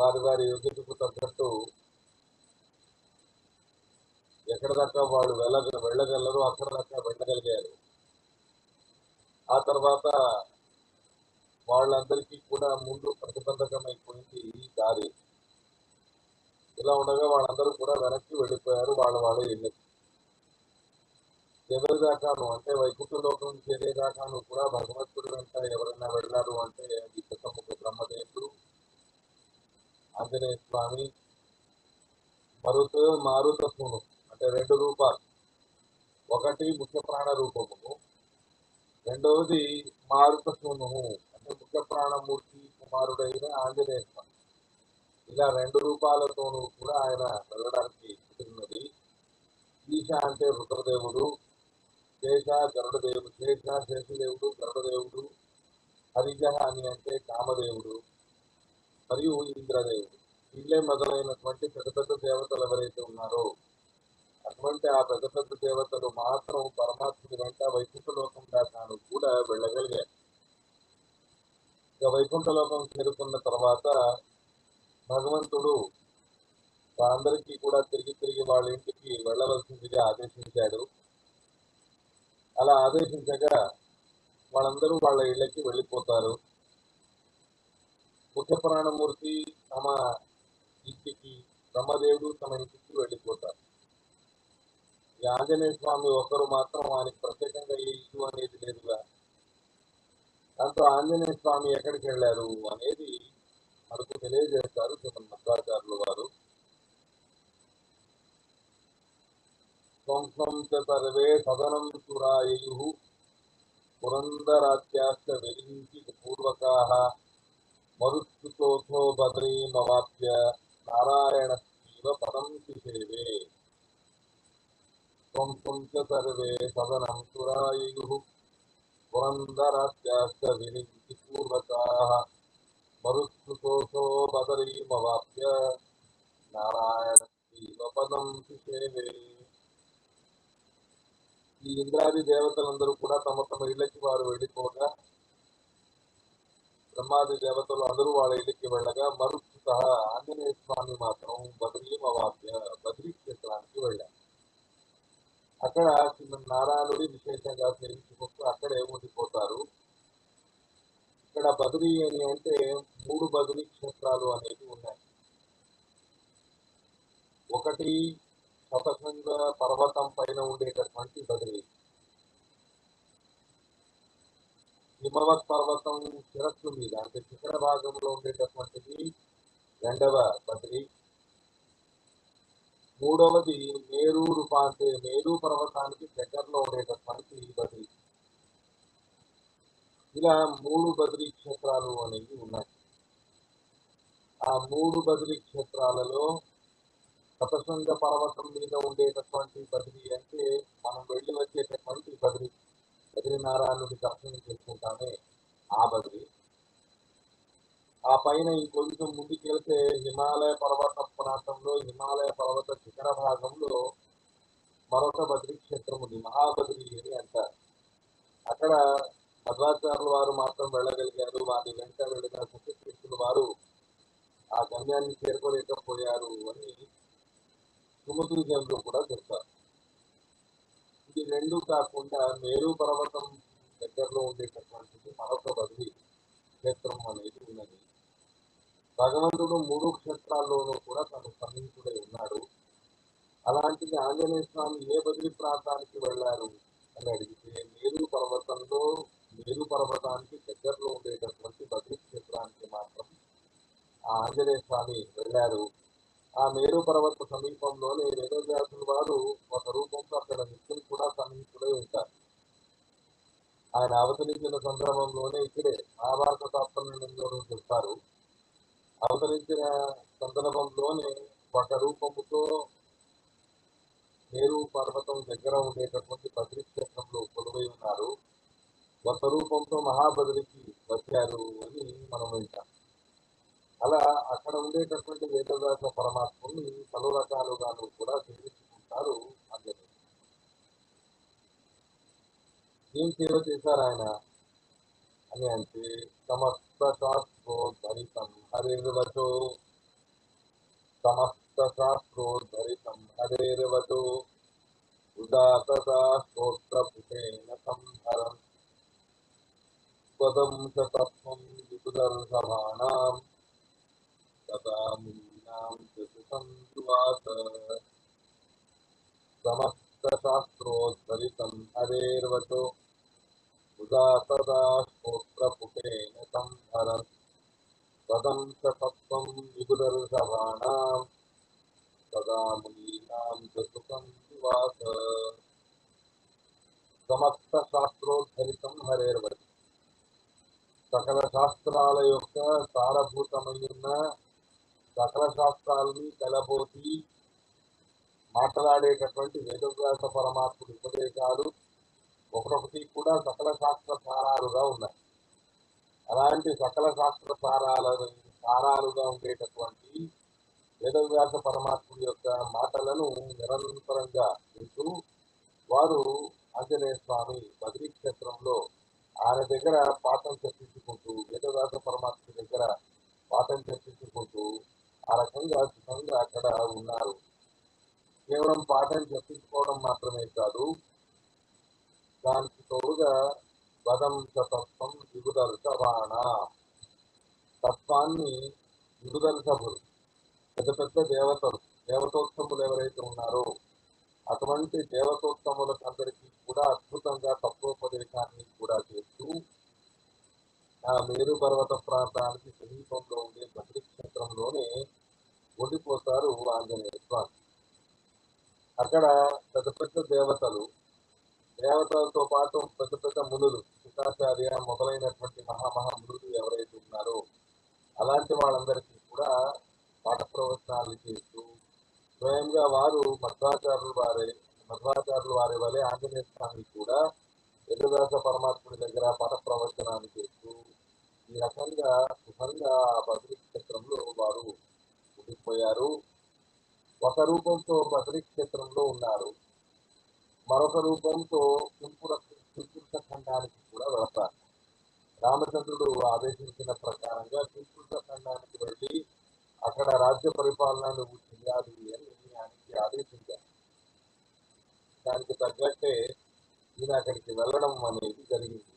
వారి వారి యోగ్యతకు తగ్గట్టు ఎక్కడ దాకా వాళ్ళు వెళ్ళగ వెళ్ళగలరు అక్కడ దాకా వెళ్ళగలిగారు. ఆ తర్వాత వాళ్ళందరికీ కూడా ముందు ప్రతిబంధకమైపోయింది ఈ దారి. ఇలా ఉండగా వాళ్ళందరూ కూడా వెనక్కి వెళ్ళిపోయారు వాళ్ళ వాళ్ళ ఇళ్ళకి చివరి దాకాను అంటే వైకుంఠ లోకం చేరేదాకాను కూడా భగవంతుడు వెంట ఎవరైనా వెళ్ళారు అంటే అది చిత్తముఖ బ్రహ్మదేవుడు ఆంజనేయ స్వామి మరుత మారుతత్వము అంటే రెండు రూపాలు. ఒకటి ముఖ్య ప్రాణ రూపము రెండవది మారుతత్వము అంటే ముఖ్య ప్రాణమూర్తి కుమారుడైన ఆంజనేయ స్వామి. ఇలా రెండు రూపాలతోనూ కూడా ఆయన వెళ్ళడానికి కుదిరినది. ఈశ అంటే రుద్రదేవుడు శేష గరుడదేవుడు శేష శేషదేవుడు గరుడదేవుడు హరిజ అని అంటే కామదేవుడు. మరియు ఇంద్రదేవుడు. వీళ్ళే మొదలైనటువంటి పెద్ద పెద్ద దేవతలు ఎవరైతే ఉన్నారో అటువంటి ఆ పెద్ద పెద్ద దేవతలు మాత్రం పరమాత్ముడి వెంట వైకుంఠ లోకం దాకాను కూడా వెళ్ళగలిగారు. ఇక వైకుంఠ లోకం చేరుకున్న తర్వాత భగవంతుడు అందరికీ కూడా తిరిగి తిరిగి వాళ్ళ ఇంటికి వెళ్ళవలసిందిగా ఆదేశించాడు. అలా ఆదేశించగా వాళ్ళందరూ వాళ్ళ ఇళ్ళకి వెళ్ళిపోతారు. ముఖ్య తమ ఇంటికి బ్రహ్మదేవుడు తమ ఇంటికి వెళ్ళిపోతారు. ఈ ఆంజనేయ స్వామి ఒకరు మాత్రం ఆయనకి ప్రత్యేకంగా ఏ ఇల్లు అనేది లేదుగా. దాంతో ఆంజనేయ స్వామి ఎక్కడికి వెళ్ళారు అనేది మనకు తెలియజేస్తారు మధ్వాచార్యులు వారు. స్వంసం సర్వే సదనం చురాయు పురందరాజ్యాశ్చ వెలించి పూర్వకాహ మరుత్సుతోథో బద్రీమవాప్య నారాయణ శివ పదం శిశేవే ధ్వంసం చ సర్వే సదనం సురాయు పురందరాజ్యాశ్చ విరించి పూర్వకాః మరుత్సుతోథో బదరీమవాప్య నారాయణ శివ పదం శిశేవే ఈ ఇంద్రాది దేవతలందరూ కూడా తమ తమ ఇళ్ళకి వారు వెళ్ళిపోగా బ్రహ్మాది దేవతలు అందరూ వాళ్ళ ఇంటికి వెళ్ళగా మరుత్సుత ఆంజనేయ స్వామి మాత్రం బద్రీ అవాప్య బద్రీ క్షేత్రానికి వెళ్ళారు. అక్కడ చిన్న నారాయణుడి విశేషంగా తెలుసుకుంటూ అక్కడే ఉండిపోతారు. ఇక్కడ బదిలీ అని అంటే మూడు బదిలీ క్షేత్రాలు అనేవి ఉన్నాయి. ఒకటి శతశృంగ పర్వతం పైన ఉండేటటువంటి బదిలీ హిమవత్ పర్వతం శిరస్సు మీద అంటే శిఖర భాగంలో ఉండేటటువంటిది రెండవ బద్రి మూడవది మేరు రూపాంతే మేరు పర్వతానికి దగ్గరలో ఉండేటటువంటి బద్రి. ఇలా మూడు బదిలీ క్షేత్రాలు అనేవి ఉన్నాయి. ఆ మూడు బదిలీ క్షేత్రాలలో శతశృంగ పర్వతం మీద ఉండేటటువంటి బదిలీ అంటే మనం వెళ్ళి వచ్చేటటువంటి బద్రీ. బద్రీనారాయణుడి దర్శనం చేసుకుంటామే ఆ బదిలీ ఆ పైన ఇంకొంచెం ముందుకెళ్తే హిమాలయ పర్వత ప్రాంతంలో హిమాలయ పర్వత శిఖర భాగంలో మరొక బద్రీ క్షేత్రం ఉంది మహాబద్రి అని అంటారు. అక్కడ మధ్వాచార్యుల వారు మాత్రం వెళ్ళగలిగారు వారి వెంట వెళ్ళిన సత్యకృష్ణుల వారు ఆ గమ్యాన్ని చేరుకోలేకపోయారు అని సుమతులు జనులు కూడా చెప్తారు. ఇది రెండు కాకుండా మేరు పర్వతం దగ్గరలో ఉండేటటువంటిది మరొక బదిలీ క్షేత్రం అనేది ఉన్నది. భగవంతుడు మూడు క్షేత్రాల్లోనూ కూడా తన సమీపుడై ఉన్నాడు. అలాంటిది ఆంజనేయ స్వామి ఏ బదిలీ ప్రాంతానికి వెళ్ళారు అని అడిగితే మేరు పర్వతంలో మేరు పర్వతానికి దగ్గరలో ఉండేటటువంటి బదిలీ క్షేత్రానికి మాత్రం ఆ ఆంజనేయ స్వామి వెళ్ళారు. ఆ మేరు పర్వతం సమీపంలోనే వేదవ్యాసుల వారు ఒక రూపంతో అక్కడ నిత్యులు కూడా సన్నిహితుడై ఉంటారు. ఆయన అవతరించిన సందర్భంలోనే ఇక్కడే మహాభారత తాత్పర్యంలోనూ చెప్తారు అవతరించిన సందర్భంలోనే ఒక రూపముతో నేరు పర్వతం దగ్గర ఉండేటటువంటి బద్రీ క్షేత్రంలో కొలువై ఉన్నారు. ఒక రూపంతో మహాబద్రికి వచ్చారు అని మనం వింటాం. అలా అక్కడ ఉండేటటువంటి వేదవ్యాస పరమాత్మని పలు రకాలుగా కూడా సేవించుకుంటారు అందరూ ఏం సేవ చేశారు ఆయన? అని అంటే సమస్త శాస్త్రోద్ధరితం హరిర్వచో. సమస్త శాస్త్రోద్ధరితం హరిర్వచో. ఉదాత శాస్త్రోత్తృతేన సంహరం స్వదంశతత్వం విపుదర్శమాణం तदानीनां चतुसंवास समस्तशास्त्रोद्धरितं हरेर्वचो उदा तदा संहरन्। पदं च तत्त्वं विदुदर्शभाणां तदा मुनीनां च सुखं निवास। समस्तशास्त्रोद्धरितं हरेर्वचो सकलशास्त्रालयोक्तः सारभूतमयुर्न సకల శాస్త్రాలని కలబోసి మాట్లాడేటటువంటి వేదవ్యాస పరమాత్ముడి ఉపదేశాలు ఒకరొకటి కూడా సకల శాస్త్ర సారాలుగా ఉన్నాయి. అలాంటి సకల శాస్త్ర సారాల సారాలుగా ఉండేటటువంటి వేదవ్యాస పరమాత్ముడి యొక్క మాటలను నిరంతరంగా వింటూ వారు ఆంజనేయ స్వామి బద్రీ క్షేత్రంలో ఆయన దగ్గర పాఠం చర్చించుకుంటూ వేదవ్యాస పరమాత్ముడి దగ్గర పాఠం చర్చించుకుంటూ ఆ రకంగా సుఖంగా అక్కడ ఉన్నారు. కేవలం పాఠం చెప్పించుకోవడం మాత్రమే కాదు దానికి తోడుగా పదం తత్వం విగుదర్శవాణ తత్వాన్ని విగుదర్శభులు పెద్ద పెద్ద దేవతలు దేవతోత్తములు ఎవరైతే ఉన్నారో అటువంటి దేవతోత్తములకు అందరికీ కూడా అద్భుతంగా తత్వోపదేశాన్ని కూడా చేస్తూ ఆ మేరు పర్వత ప్రాంతానికి సమీపంలో ఉండే బద్రీ క్షేత్రంలోనే ఉండిపోతారు ఆంజనేయ స్వామి. అక్కడ పెద్ద పెద్ద దేవతలు దేవతలతో పాటు పెద్ద పెద్ద మునులు శుకాచార్య మొదలైనటువంటి మహామహా మునులు ఎవరైతే ఉన్నారో అలాంటి వాళ్ళందరికీ కూడా పాఠ ప్రవచనాలు చేస్తూ స్వయంగా వారు మధ్వాచారులు వారే మధ్వాచారులు వారి వలె ఆంజనేయ స్వామి కూడా ఎదురుదాస పరమాత్ముడి దగ్గర పాఠ ప్రవచనాలు చేస్తూ ఈ రకంగా సుఖంగా బద్రీ క్షేత్రంలో వారు ఉండిపోయారు ఒక రూపంతో బద్రీ క్షేత్రంలో ఉన్నారు. మరొక రూపంతో తుంపుర ఖండానికి కూడా వెళతారు. రామచంద్రుడు ఆదేశించిన ప్రకారంగా తుంపురుష ఖండానికి వెళ్ళి అక్కడ రాజ్య పరిపాలనను చేయాలి అని ఆయనకి ఆదేశించారు. దానికి తగ్గట్టే ఈయన అక్కడికి వెళ్ళడం అనేది జరిగింది.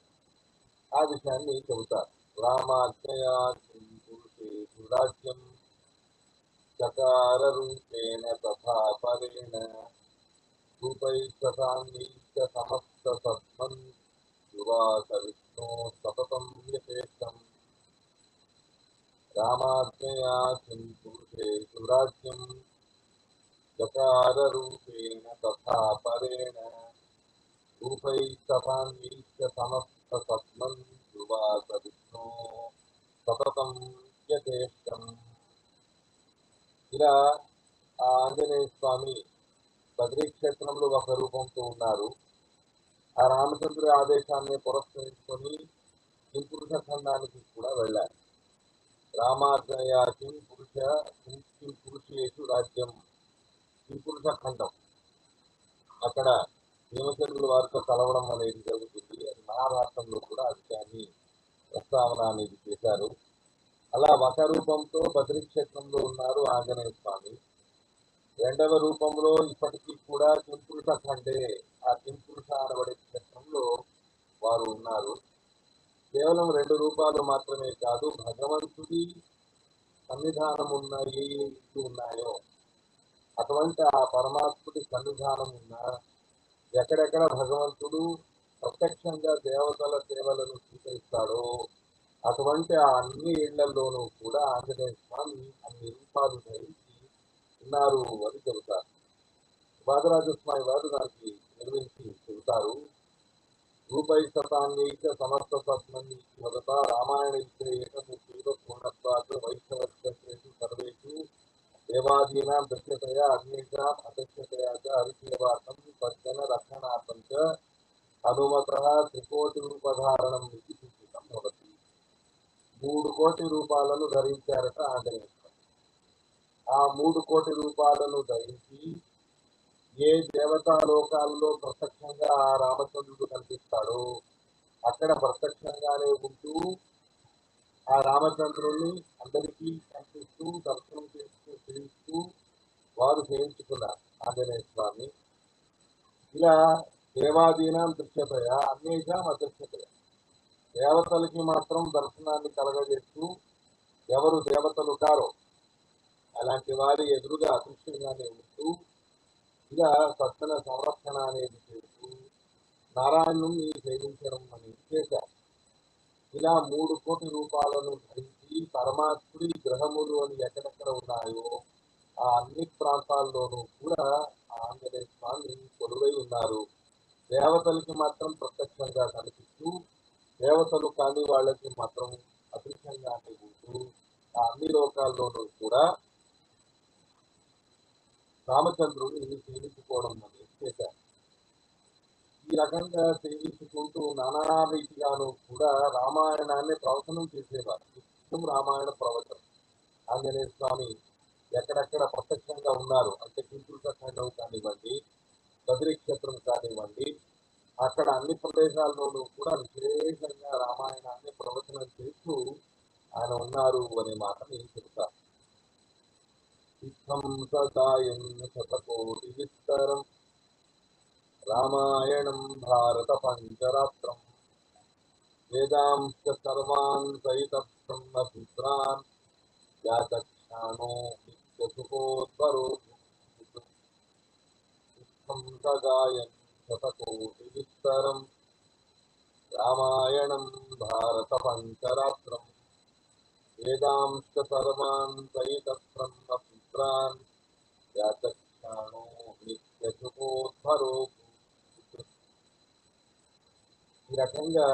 ఆ విషయాన్ని చెబుతారు. రామాజ్ఞయా రాజ్యం चकाररूपेण तथा परेण धूपै सतान्वीत्य सततं सुवासविष्णो रामाज्ञया किं रामात्मया संराज्यं चकाररूपेण तथा परेण रूपै सतान्वीत्य समस्ततस्मन् सततं यथेष्टम्। ఇలా ఆ ఆంజనేయ స్వామి బద్రీ క్షేత్రంలో ఒక రూపంతో ఉన్నారు. ఆ రామచంద్రుడి ఆదేశాన్ని పురస్కరించుకొని కింపురుష ఖండానికి కూడా వెళ్ళారు. రామాజ్ఞయ కిం పురుష కిం పురుషేషు రాజ్యం కింపురుష ఖండం. అక్కడ భీమచంద్రుల వారితో కలవడం అనేది జరుగుతుంది. మహాభారతంలో కూడా అది విషయాన్ని ప్రస్తావన అనేది చేశారు. అలా ఒక రూపంతో బద్రీ క్షేత్రంలో ఉన్నారు ఆంజనేయ స్వామి. రెండవ రూపంలో ఇప్పటికీ కూడా కింపురుష కంటే ఆ కింపురుష అనబడే క్షేత్రంలో వారు ఉన్నారు. కేవలం రెండు రూపాలు మాత్రమే కాదు భగవంతుడి సన్నిధానం ఉన్నాయి ఇవి ఉన్నాయో అటువంటి ఆ పరమాత్ముడి సన్నిధానం ఉన్న ఎక్కడెక్కడ భగవంతుడు ప్రత్యక్షంగా దేవతల సేవలను స్వీకరిస్తాడో అటువంటి ఆ అన్ని ఇళ్ళలోనూ కూడా ఆంజనేయ స్వామి అన్ని రూపాలు ధరించి ఉన్నారు అని చెబుతారు. వాదరాజ స్వామి వారు దానికి నిర్వహించి చెబుతారు. రూపై శతాన్యైక సమస్త సత్మని మొదట రామాయణ ఏకమూర్తిలో పూర్ణత్వాలు వైష్ణవేషు సర్వేషు దేవాదీనాం దృశ్యతయా అగ్నిషాం అదృశ్యతయా చ హరిసేవార్థం పచ్చన రక్షణార్థం చ హనుమత త్రికోటి రూపధారణం ఇది. మూడు కోటి రూపాలను ధరించారట ఆంజనేయ స్వామి. ఆ మూడు కోటి రూపాలను ధరించి ఏ దేవతాలోకాల్లో ప్రత్యక్షంగా ఆ రామచంద్రుడు కనిపిస్తాడో అక్కడ ప్రత్యక్షంగానే ఉంటూ ఆ రామచంద్రుణ్ణి అందరికీ కనిపిస్తూ దర్శనం చేస్తూ చేయిస్తూ వారు చేయించుకున్నారు ఆంజనేయ స్వామి. ఇలా దేవాదీనాం దృశ్యతయ అన్యేషాం అదృశ్యతయ. దేవతలకి మాత్రం దర్శనాన్ని కలగజేస్తూ ఎవరు దేవతలు కారో అలాంటి వారి ఎదురుగా అదృశ్యంగానే ఉంటూ ఇలా సత్యన సంరక్షణ అనేది చేస్తూ నారాయణుని సేవించడం అనేది చేశారు ఇలా మూడు కోటి రూపాలను ధరించి పరమాత్ముడి గ్రహములు అని ఎక్కడెక్కడ ఉన్నాయో ఆ అన్ని ప్రాంతాల్లోనూ కూడా ఆంజనేయ స్వామి కొలువై ఉన్నారు. దేవతలకి మాత్రం ప్రత్యక్షంగా కనిపిస్తూ దేవతలు కాని వాళ్ళకి మాత్రం అదృష్టంగా ఉంటూ ఆ అన్ని లోకాల్లోనూ కూడా రామచంద్రుడిని సేవించుకోవడం అనేది చేశారు. ఈ రకంగా సేవించుకుంటూ నానా రీతిగాను కూడా రామాయణాన్ని ప్రవచనం చేసేవారు. నిత్యం రామాయణ ప్రవచనం. ఆంజనేయ స్వామి ఎక్కడెక్కడ ప్రత్యక్షంగా ఉన్నారు? అంటే కింపుల్ ఖండం కానివ్వండి బద్రీక్షేత్రం కానివ్వండి అక్కడ అన్ని ప్రదేశాల్లోనూ కూడా విశేషంగా రామాయణాన్ని ప్రవచనం చేస్తూ ఆయన ఉన్నారు అనే మాటని చెబుతారు ఇత్థం సదాయం శతకోటి విస్తరం. రామాయణం భారత పంచరాత్రం వేదాంశ సర్వాన్ సహిత బ్రహ్మపుత్రాన్ యాతక్షాణో నిత్యసుఖోద్వరో సదాయం శతకోటి విస్తరం రామాయణం భారత పంచరాత్రం వేదాంశ సర్వాన్ సహిత బ్రహ్మపుత్రాన్ వ్యాచక్షాణో నిత్యసుఖోద్వరో ఈ రకంగా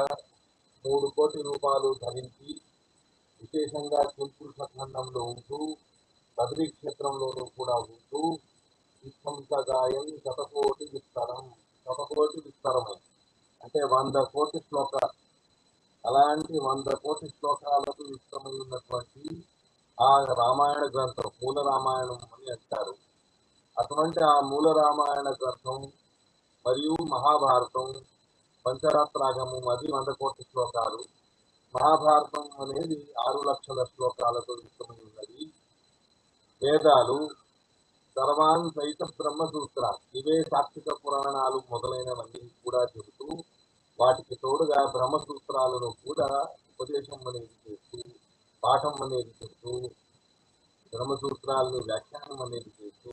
మూడు కోటి రూపాయలు ధరించి విశేషంగా కింపురుష ఖండంలో ఉంటూ బద్రీ క్షేత్రంలోనూ కూడా ఉంటూ విధ్వంసగాయం శతకోటి విస్తరం. ఒక కోటి విస్తరము. అంటే వంద కోటి శ్లోకాలు అలాంటి వంద కోటి శ్లోకాలకు విస్తమై ఉన్నటువంటి ఆ రామాయణ గ్రంథం మూల రామాయణం అని అంటారు. అటువంటి ఆ మూల రామాయణ గ్రంథం మరియు మహాభారతం పంచరాత్రాగము అది వంద కోటి శ్లోకాలు. మహాభారతం అనేది ఆరు లక్షల శ్లోకాలతో విస్తమై ఉన్నది వేదాలు సర్వాన్ సైత బ్రహ్మసూత్ర. ఇవే సాక్షిక పురాణాలు మొదలైనవన్నీ కూడా చెబుతూ వాటికి తోడుగా బ్రహ్మసూత్రాలను కూడా ఉపదేశం అనేది చేస్తూ పాఠం అనేది చెబుతూ బ్రహ్మసూత్రాలను వ్యాఖ్యానం అనేది చేస్తూ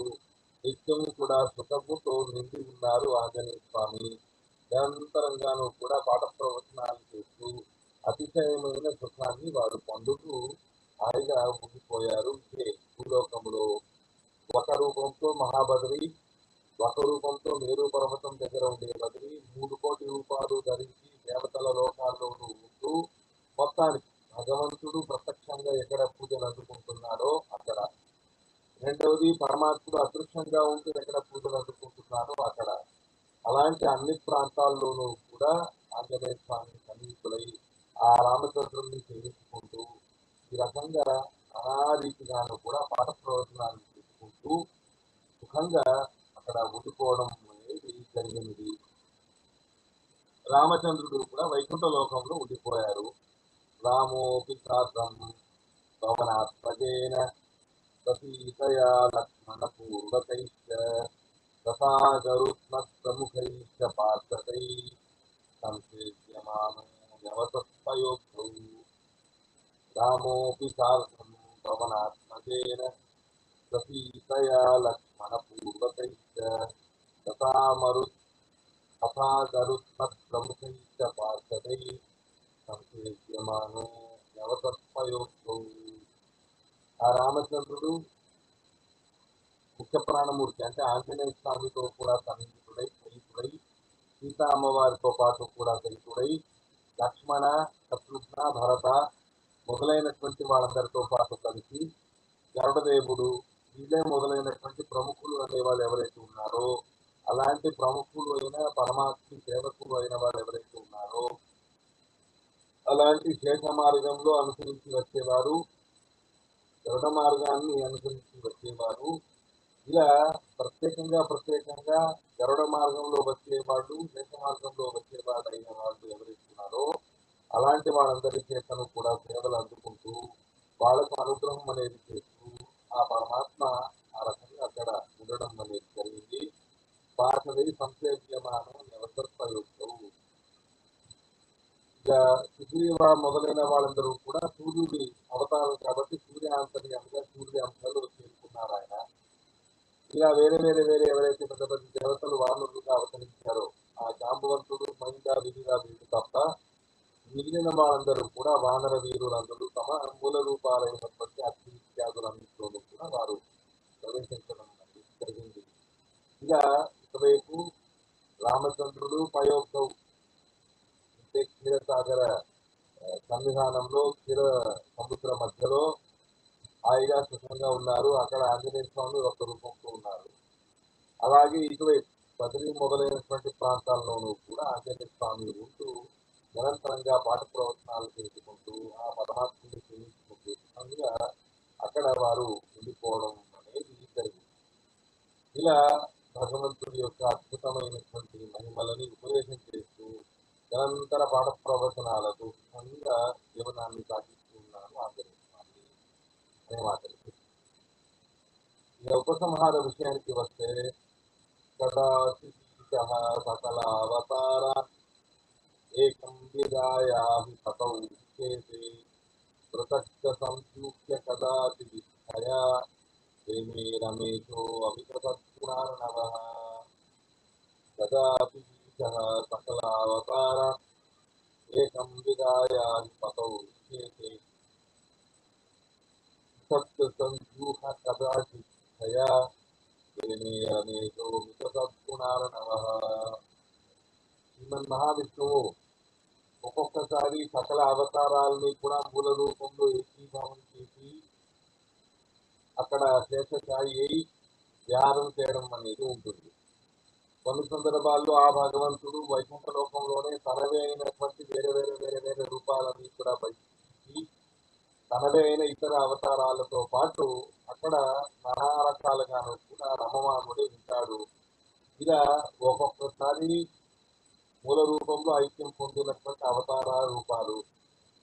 నిత్యం కూడా సుఖముతో నిండి ఉన్నారు ఆంజనేయ స్వామి. నిరంతరంగాను కూడా పాఠ ప్రవచనాలు చేస్తూ అతిశయమైన సుఖాన్ని వారు పొందుతూ హాయిగా ఉండిపోయారు. ఇదే భూలోకములో ఒక రూపంతో మహాబద్రి ఒక రూపంతో మేరు పర్వతం దగ్గర ఉండే బద్రి మూడు కోటి రూపాయలు ధరించి దేవతల లోకాల్లోనూ ఉంటూ మొత్తానికి భగవంతుడు ప్రత్యక్షంగా ఎక్కడ పూజలు అందుకుంటున్నాడో అక్కడ. రెండవది పరమాత్ముడు అదృశ్యంగా ఉంటూ ఎక్కడ పూజలు అందుకుంటున్నాడో అక్కడ. అలాంటి అన్ని ప్రాంతాల్లోనూ కూడా ఆంజనేయ స్వామి సమీపులై ఆ రామచంద్రుడిని సేవించుకుంటూ ఈ రకంగా ఆ రీతిగాను కూడా పాఠ ప్రవచనాలు చేసుకుంటూ సుఖంగా అక్కడ ఉండిపోవడం అనేది జరిగినది. రామచంద్రుడు కూడా వైకుంఠ లోకంలో ఉండిపోయారు. రామోపి శాస్త్రం పవనాత్మజేన సీతయా లక్ష్మణ పూర్వకైశ్చ తథాగరుత్మత్ప్రముఖైశ్చ పార్షదై సంసేద్యమానో వ్యవసత్వయోక్తౌ రామోపి సాధం పవనాత్మజేన లక్ష్మణ పూర్వకైశ్చ తథామరు తథాగరుత్మత్ప్రముఖైశ్చ పార్షదై సంసేద్యమానో వ్యవసత్వయోక్తౌ ఆ రామచంద్రుడు ముఖ్య ప్రాణమూర్తి అంటే ఆంజనేయ స్వామితో కూడా సన్నిహితుడై సహితుడై సీతా అమ్మవారితో పాటు కూడా సహితుడై లక్ష్మణ శత్రుఘ్న భరత మొదలైనటువంటి వాళ్ళందరితో పాటు కలిసి గరుడదేవుడు ఇదే మొదలైనటువంటి ప్రముఖులు అనే వాళ్ళు ఎవరైతే ఉన్నారో అలాంటి ప్రముఖులు అయిన పరమాత్మ సేవకులు అయిన వాళ్ళు ఎవరైతే ఉన్నారో అలాంటి శేష మార్గంలో అనుసరించి వచ్చేవారు గరుడ మార్గాన్ని అనుసరించి వచ్చేవారు ఇలా ప్రత్యేకంగా ప్రత్యేకంగా గరుడ మార్గంలో వచ్చేవాళ్ళు శేష మార్గంలో వచ్చేవాడు అయిన వాళ్ళు ఎవరైతే ఉన్నారో అలాంటి వాళ్ళందరి చేతను కూడా సేవలు అందుకుంటూ వాళ్ళకు అనుగ్రహం అనేది చేస్తూ ఆ పరమాత్మ ఆ రకంగా అక్కడ ఉండడం అనేది జరిగింది. భాషవి సంసేవ్యమానం నివసత్వయుక్తవు ఇక సుగ్రీవ మొదలైన వాళ్ళందరూ కూడా సూర్యుడి అవతారం కాబట్టి సూర్యాంతర్యంగా సూర్య అంశాలు చేరుకున్నారు ఆయన. ఇలా వేరే వేరే వేరే ఎవరైతే పెద్ద పెద్ద దేవతలు వానరులుగా అవతరించారో ఆ జాంబవంతుడు మహిళ విధిగా వీరు తప్ప మిగిలిన వాళ్ళందరూ కూడా వానర వీరులందరూ తమ మూల రూపాలైనటువంటి అగ్ని ఇత్యాదులన్నింటిలోనూ కూడా వారు ప్రవేశించడం జరిగింది. ఇక ఇటువైపు రామచంద్రుడు పయోక్తవు అంటే క్షీరసాగర సన్నిధానంలో క్షీర సముద్ర మధ్యలో హాయిగా సుఖంగా ఉన్నారు. అక్కడ ఆంజనేయ స్వామి ఒక రూపంతో ఉన్నారు. అలాగే ఇటువైపు బదిలీ మొదలైనటువంటి ప్రాంతాల్లోనూ కూడా ఆంజనేయ స్వామి ఉంటూ నిరంతరంగా పాఠ ప్రవచనాలు చేసుకుంటూ ఆ పరమాత్మని సేవించుకుంటూ అక్కడ వారు ఉండిపోవడం అనేది జరిగింది. ఇలా భగవంతుడి యొక్క అద్భుతమైనటువంటి మహిమలని ఉపదేశం చేస్తూ నిరంతర పాఠ ప్రవచనాలతో సుఖంగా జీవనాన్ని సాగిస్తున్నాను ఉన్నారు అనే మాట ఇక ఉపసంహార విషయానికి వస్తే కదాచిత సకల అవతారా एकम्बिकायाः ततौ विच्छेदे पृथक्तसंसूक्ष्य कदापि विष्ठया प्रेमे रमेशोऽविकृतत्पुरार्णवः कदापि बीजः सकलावतार। एकम्बिकायाः ततौ विच्छेदे सप्तसंसूह कदाचिच्छया ఒక్కొక్కసారి సకల అవతారాలని కూడా మూల రూపంలో ఏకీభావం చేసి అక్కడ శేషశాయి అయి ధ్యానం చేయడం అనేది ఉంటుంది. కొన్ని సందర్భాల్లో ఆ భగవంతుడు వైకుంఠ లోకంలోనే తనవే అయినటువంటి వేరే వేరే వేరే వేరే రూపాలని కూడా బయటికి తనవే అయిన ఇతర అవతారాలతో పాటు అక్కడ నానా రకాలుగాను కూడా రమమానుడే ఉంటాడు. ఇలా ఒక్కొక్కసారి మూల రూపంలో ఐక్యం పొందినటువంటి అవతార రూపాలు.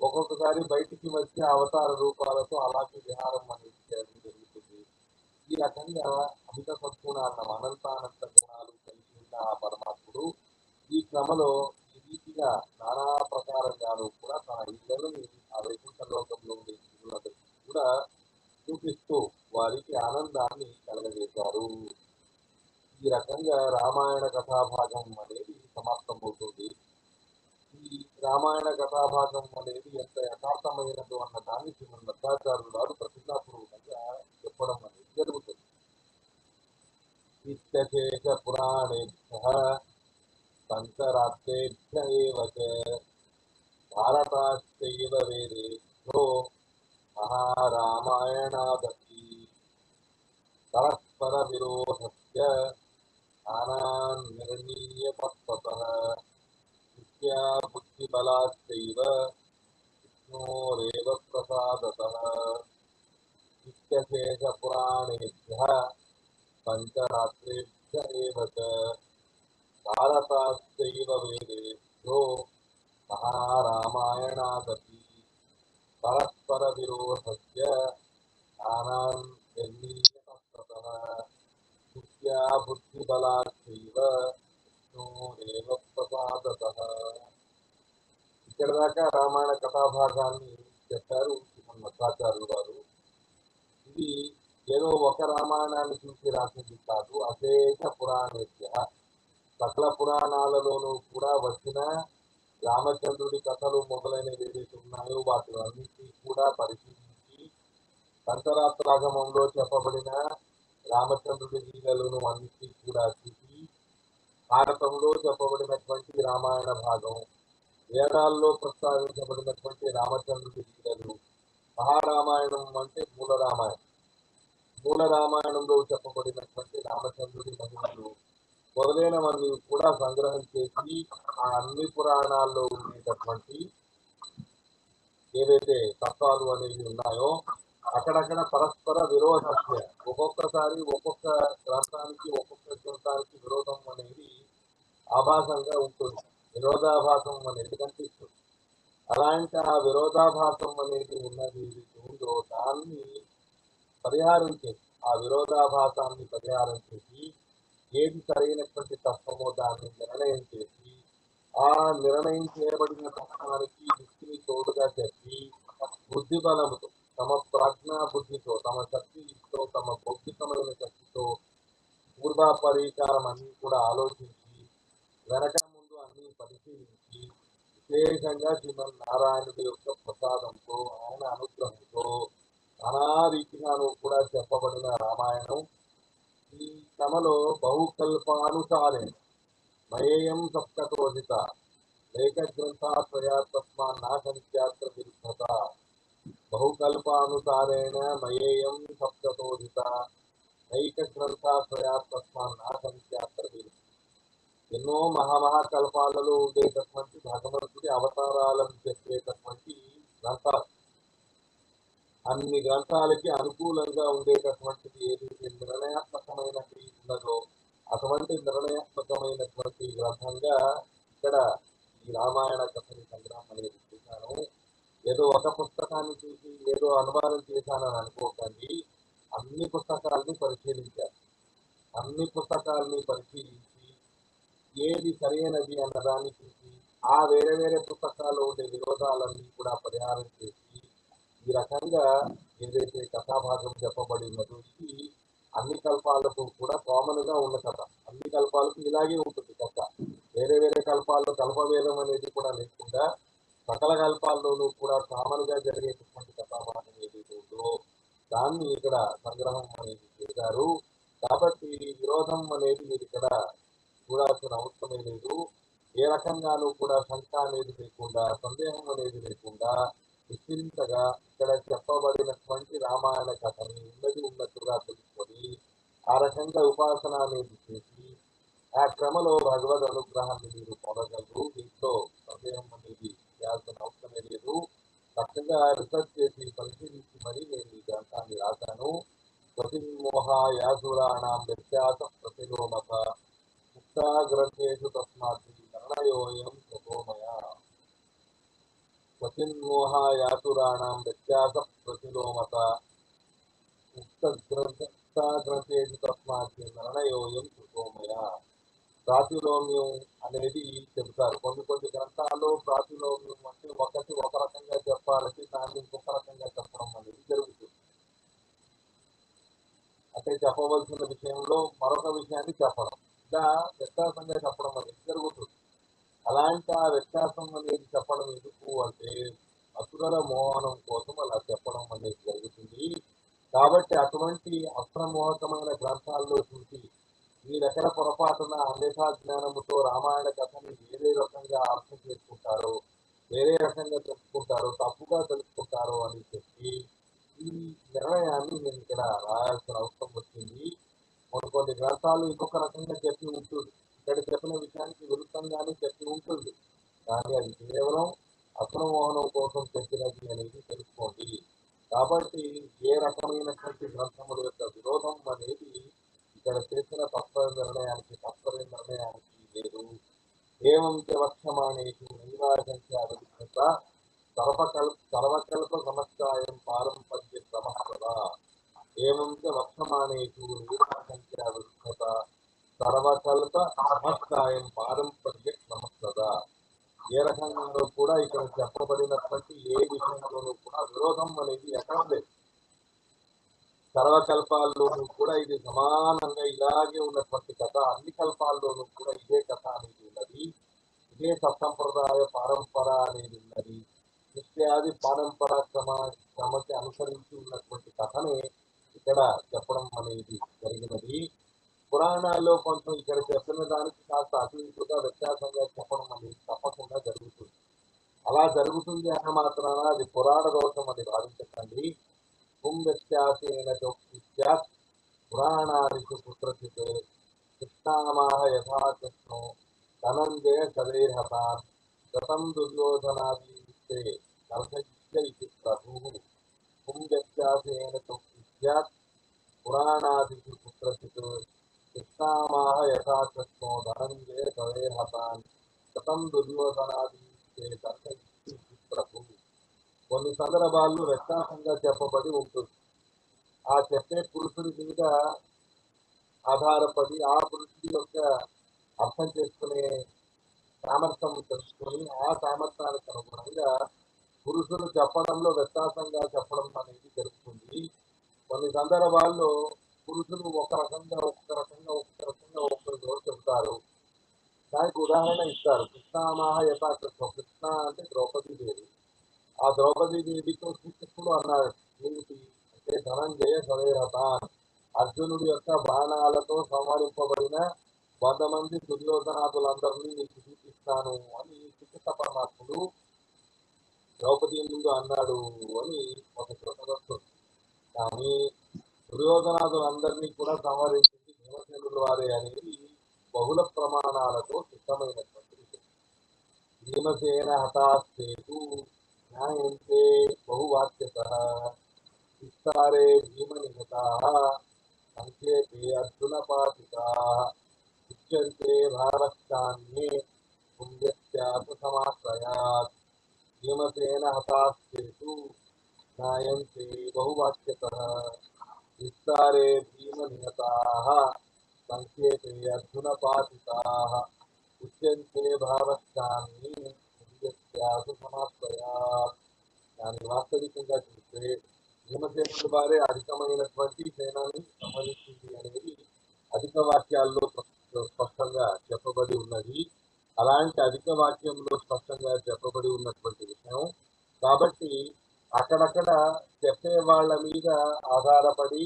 ఒక్కొక్కసారి బయటికి వచ్చే అవతార రూపాలతో అలాగే విహారం అనేది చేయడం జరుగుతుంది. ఈ రకంగా అమిత సద్గుణాలను అనంతానంత గుణాలు కలిగి ఉన్న ఆ పరమాత్ముడు ఈ క్రమలో ఈ రీతిగా నానా ప్రకారంగాను కూడా తన ఇళ్ళని ఆ వైకుంఠ లోకంలో ఉండే కూడా చూపిస్తూ వారికి ఆనందాన్ని కలగజేశారు. ఈ రకంగా రామాయణ కథాభాగం అనేది సమాప్తమవుతుంది. ఈ రామాయణ కథాభాగం అనేది ఎంత యథార్థమైనదో అన్న దాన్ని శ్రీమన్ మధ్వాచార్యులు గారు ప్రతిజ్ఞాపూర్వకంగా చెప్పడం అనేది జరుగుతుంది. నిత్యశేష పురాణేభ్య పంచరాత్రేభ్య భారతాశ్చైవ వేదేభ్యో మహారామాయణాదీ పరస్పర విరోధస్య స్థానాన్ నిర్ణీయ తత్వతః విద్యా బుద్ధిబలాశ్చైవ విష్ణోరేవ ప్రసాదతః నిత్యశేషపురాణేభ్యः పంచరాత్రేభ్య ఏవ చ భారతాశ్చైవ వేదేభ్యో మహారామాయణాదపి పరస్పర విరోధస్య స్థానాన్ నిర్ణీయ తత్వతః విద్యా బుద్ధిబలాశ్చైవ విష్ణోరేవ ప్రసాదతః. ఇక్కడ దాకా రామాయణ కథాభాగాన్ని చెప్పారు శ్రీమన్ మధ్వాచార్యులు వారు ఇది ఏదో ఒక రామాయణాన్ని చూసి రాసింది కాదు అశేష పురాణేభ్య. సకల పురాణాలలోనూ కూడా వచ్చిన రామచంద్రుడి కథలు మొదలైనవి ఏవైతే ఉన్నాయో వాటి అన్నింటినీ కూడా పరిశీలించి పంచరాత్రాగమంలో చెప్పబడిన రామచంద్రుడి లీలలను అన్నిటి కూడా చూసి భారతంలో చెప్పబడినటువంటి రామాయణ భాగం వేదాల్లో ప్రస్తావించబడినటువంటి రామచంద్రుడి లీలలు మహారామాయణం అంటే మూల రామాయణం మూల రామాయణంలో చెప్పబడినటువంటి రామచంద్రుడి మహిళలు మొదలైనవన్నీ కూడా సంగ్రహం చేసి ఆ అన్ని పురాణాల్లో ఉండేటటువంటి ఏవైతే తత్వాలు అనేవి ఉన్నాయో అక్కడక్కడ పరస్పర విరోధస్య ఒక్కొక్కసారి ఒక్కొక్క గ్రంథానికి ఒక్కొక్క గ్రంథానికి విరోధం అనేది ఆభాసంగా ఉంటుంది. విరోధాభాసం అనేది కనిపిస్తుంది. అలాంటి ఆ విరోధాభాసం అనేది ఉన్నది ఉందో దాన్ని పరిహారం చేసి ఆ విరోధాభాసాన్ని పరిహారం చేసి ఏది సరైనటువంటి తత్వమో దాన్ని నిర్ణయం చేసి ఆ నిర్ణయం చేయబడిన తత్వానికి దృష్టిని తోడుగా చెప్పి బుద్ధి బలముతో తమ ప్రజ్ఞా బుద్ధితో తమ శక్తితో తమ భౌతికమైన శక్తితో పూర్వ పరికారం అన్ని కూడా ఆలోచించి వెనక ముందు అన్ని పరిశీలించి విశేషంగా శ్రీమన్ నారాయణుడి యొక్క ప్రసాదంతో ఆయన అనుగ్రహంతో నానా రీతిగాను కూడా చెప్పబడిన రామాయణం ఈ తమలో బహుకల్పానుసారే మయేయం సప్తకోజిత లేఖ గ్రంథాశ్రయా తస్మాన్ నాశనిత్యాత్ర విరుద్ధత బహుకల్పానుసారేణ మయేయం సప్తతోజిత నైక గ్రంథాశ్రయా తస్మాన్ ఎన్నో మహామహాకల్పాలలో ఉండేటటువంటి భగవంతుడి అవతారాలను చెప్పేటటువంటి గ్రంథాలు. అన్ని గ్రంథాలకి అనుకూలంగా ఉండేటటువంటిది ఏదైతే నిర్ణయాత్మకమైనది ఉన్నదో అటువంటి నిర్ణయాత్మకమైనటువంటి గ్రంథంగా ఇక్కడ ఈ రామాయణ కథని సంగ్రహం అనేది చూశాను. ఏదో ఒక పుస్తకాన్ని చూసి ఏదో అనుమానం చేశానని అనుకోకండి. అన్ని పుస్తకాలని పరిశీలించారు అన్ని పుస్తకాలని పరిశీలించి ఏది సరైనది అన్నదాన్ని చూసి ఆ వేరే వేరే పుస్తకాల్లో ఉండే విరోధాలన్నీ కూడా పరిహారం చేసి ఈ రకంగా ఏదైతే కథాభాగం చెప్పబడి ఉన్నదో ఇది అన్ని కల్పాలకు కూడా కామన్గా ఉన్న కథ. అన్ని కల్పాలకు ఇలాగే ఉంటుంది కథ. వేరే వేరే కల్పాల్లో కల్పవేదం అనేది కూడా లేకుండా సకల కల్పాల్లోనూ కూడా కామన్ జరిగేటటువంటి కథాభాగం ఏదైతే ఉందో దాన్ని ఇక్కడ సంగ్రహం అనేది చేశారు. కాబట్టి విరోధం అనేది మీరు ఇక్కడ చూడాల్సిన అవసరమే లేదు. ఏ రకంగానూ కూడా శంక అనేది లేకుండా సందేహం అనేది లేకుండా విస్తరించగా ఇక్కడ చెప్పబడినటువంటి రామాయణ కథని ఉన్నది ఉన్నట్టుగా తెలుసుకొని ఆ రకంగా ఉపాసన అనేది చేసి ఆ క్రమలో భగవద్ అనుగ్రహాన్ని మీరు పొందగలరు. దీంట్లో సందేహం అనేది చేయాల్సిన అవసరమే లేదు చక్కగా రీసెర్చ్ చేసి పరిశీలించి మరి నేను ఈ గ్రంథాన్ని రాశాను ప్రతిమోహ యాసురాణం వ్యత్యాస ప్రతిలోమత ముక్తా గ్రంథేషు తస్మాత్ నిర్ణయోయం తపోమయ క్వచిన్మోహాయాతురాణం వ్యత్యాస ప్రతిలోమత గ్రంథేషు తస్మాత్ నిర్ణయోయం సుఖోమయ ప్రాతిలోమ్యం అనేది చెబుతారు. కొన్ని కొన్ని గ్రంథాల్లో ప్రాతిలోమ్యం అంటే ఒకటి ఒక రకంగా చెప్పాలంటే దాన్ని ఇంకొక రకంగా చెప్పడం అనేది జరుగుతుంది. అంటే చెప్పవలసిన విషయంలో మరొక విషయాన్ని చెప్పడం. ఇలా వ్యత్యాసంగా చెప్పడం అనేది జరుగుతుంది. అలాంటి ఆ వ్యత్యాసం అనేది చెప్పడం ఎందుకు అంటే అసురుల మోహనం కోసం అలా చెప్పడం అనేది జరుగుతుంది. కాబట్టి అటువంటి అప్రమోహకమైన గ్రంథాల్లో చూసి మీరెక్కడ పొరపాటున అన్యథా జ్ఞానముతో రామాయణ కథని వేరే రకంగా అర్థం చేసుకుంటారో వేరే రకంగా తెలుసుకుంటారు తప్పుగా తెలుసుకుంటారు అని చెప్పి ఈ నిర్ణయాన్ని నేను ఇక్కడ రాయాల్సిన అవసరం వచ్చింది. కొన్ని కొన్ని గ్రంథాలు ఇంకొక రకంగా చెప్పి ఉంటుంది. ఇక్కడ చెప్పిన విషయానికి విరుద్ధంగానే చెప్పి ఉంటుంది. కానీ అది కేవలం అప్రమోహనం కోసం చెప్పినది అనేది తెలుసుకోండి. కాబట్టి ఏ రకమైనటువంటి గ్రంథముల యొక్క విరోధం అనేది ఇక్కడ చేసిన తత్వ నిర్ణయానికి తత్వ నిర్ణయానికి లేదు. ఏవం చ వక్షమాణేషు సర్వకల్ప సర్వకల్ప సమస్యాయం పారంపర్య క్రమః ఏమంత చ వక్షమాణేషు నైరాజంచ సర్వకల్ప సమస్యాయం పారంపర్య క్రమస్తదా ఏ రకంగానూ కూడా ఇక్కడ చెప్పబడినటువంటి ఏ విషయంలోనూ కూడా విరోధం అనేది ఎక్కడ లేదు. సర్వకల్పాల్లోనూ కూడా ఇది సమానంగా ఇలాగే ఉన్నటువంటి కథ. అన్ని కల్పాల్లోనూ కూడా ఇదే కథ అనేది ఉన్నది. ఇదే సత్సంప్రదాయ పరంపర అనేది ఉన్నది. నిత్యాది పరంపర క్రమ క్రమకి అనుసరించి ఉన్నటువంటి కథనే ఇక్కడ చెప్పడం అనేది జరిగినది. పురాణాల్లో కొంచెం ఇక్కడ చెప్పిన దానికి కాస్త అటు వ్యత్యాసంగా చెప్పడం అనేది తప్పకుండా జరుగుతుంది. అలా జరుగుతుంది అన్న మాత్రాన అది పురాణ దోషం అని భావించకండి వ్యత్యాసేన చోక్తిత్యాత్ పురాణానికి కుత్రచిత్ కృష్ణామాహ యథా కృష్ణో ధనంజయ సదైర్హతాన్ గతం దుర్యోధనాదీస్తే కర్షయిష్య ఇది ప్రభు పుం వ్యత్యాసేన చోక్తిత్యాత్ పురాణాదిషు కుత్రచిత్ కృష్ణామాహ యథా కృష్ణో ధనంజయ సదైర్హతాన్ గతం దుర్యోధనాదీస్తే కర్షయిష్య ఇది ప్రభు కొన్ని సందర్భాల్లో వ్యత్యాసంగా చెప్పబడి ఉంటుంది ఆ చెప్పే పురుషుడి మీద ఆధారపడి ఆ పురుషుడి యొక్క అర్థం చేసుకునే సామర్థ్యం తెలుసుకొని ఆ సామర్థ్యానికి అనుగుణంగా పురుషులు చెప్పడంలో వ్యత్యాసంగా చెప్పడం అనేది జరుగుతుంది. కొన్ని సందర్భాల్లో పురుషులు ఒక రకంగా ఒక రకంగా ఒక రకంగా ఒకరు చెబుతారు దానికి ఉదాహరణ ఇస్తారు. కృష్ణామాహ యథాకృష్ణం కృష్ణ అంటే ద్రౌపది దేవి ఆ ద్రౌపది దేవితో శ్రీకృష్ణుడు అన్నాడు ఏమిటి? అంటే ధనంజయ సవేరథాన్ అర్జునుడి యొక్క బాణాలతో సంహరింపబడిన వంద మంది దుర్యోధనాథులందరినీ నీకు చూపిస్తాను అని చికిత్స పరమాత్ముడు ద్రౌపది ముందు అన్నాడు అని ఒక చోట వస్తుంది. కానీ దుర్యోధనాథులందరినీ కూడా సంహరించింది భీమసేనుల వారే అనేది బహుళ ప్రమాణాలతో సిద్ధమైనటువంటి విషయం. భీమసేన హతాస్తేతు న్యాయంతే బహువాక్యత విస్తారే భీమ నిహత सङ्केऽपि अर्जुनपातिताः उच्यन्ते भारक्षान्ये पुण्यस्यार्थसमाश्रयात् भीमसेन हतास्तेषु ज्ञायन्ते बहुवाक्यतः विस्तारे भीमनिहताः सङ्केते अर्जुनपातिताः उच्यन्ते भारक्षान्ये वास्तविक चिंता భీమసేనుల వారే అధికమైనటువంటి సేనాన్ని సంహరించింది అనేది అధిక వాక్యాల్లో స్పష్ట- స్పష్టంగా చెప్పబడి ఉన్నది. అలాంటి అధిక వాక్యంలో స్పష్టంగా చెప్పబడి ఉన్నటువంటి విషయం. కాబట్టి అక్కడక్కడ చెప్పే వాళ్ళ మీద ఆధారపడి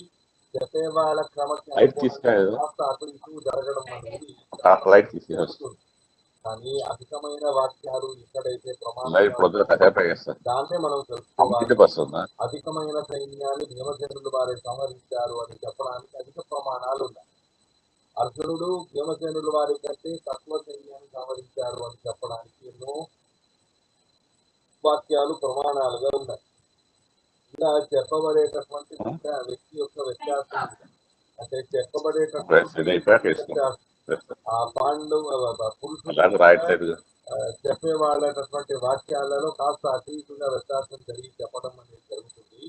చెప్పే వాళ్ళ కాస్త అటు ఇటు జరగడం అనేది కానీ అధికమైన వాక్యాలు ఎక్కడైతే చేస్తారు దాన్నే మనం తెలుసుకోవాలి. అధికమైన సైన్యాన్ని భీమసేనులు వారే సంహరించారు అని చెప్పడానికి అధిక ప్రమాణాలు ఉన్నాయి. అర్జునుడు భీమసేనుల వారి కంటే తక్కువ సైన్యాన్ని సంహరించారు అని చెప్పడానికి ఎన్నో వాక్యాలు ప్రమాణాలుగా ఉన్నాయి. ఇలా చెప్పబడేటటువంటి వ్యక్తి- యొక్క వ్యత్యాసం. అంటే చెప్పబడేటటువంటి వ్యత్యాసం. ఆ పాండు పురుషులు అలాగే రాయట్లేదు ఆ, చెప్పే వాళ్ళటువంటి వాక్యాలలో కాస్త ఇటుగా వ్యత్యాసం జరిగి చెప్పడం అనేది జరుగుతుంది.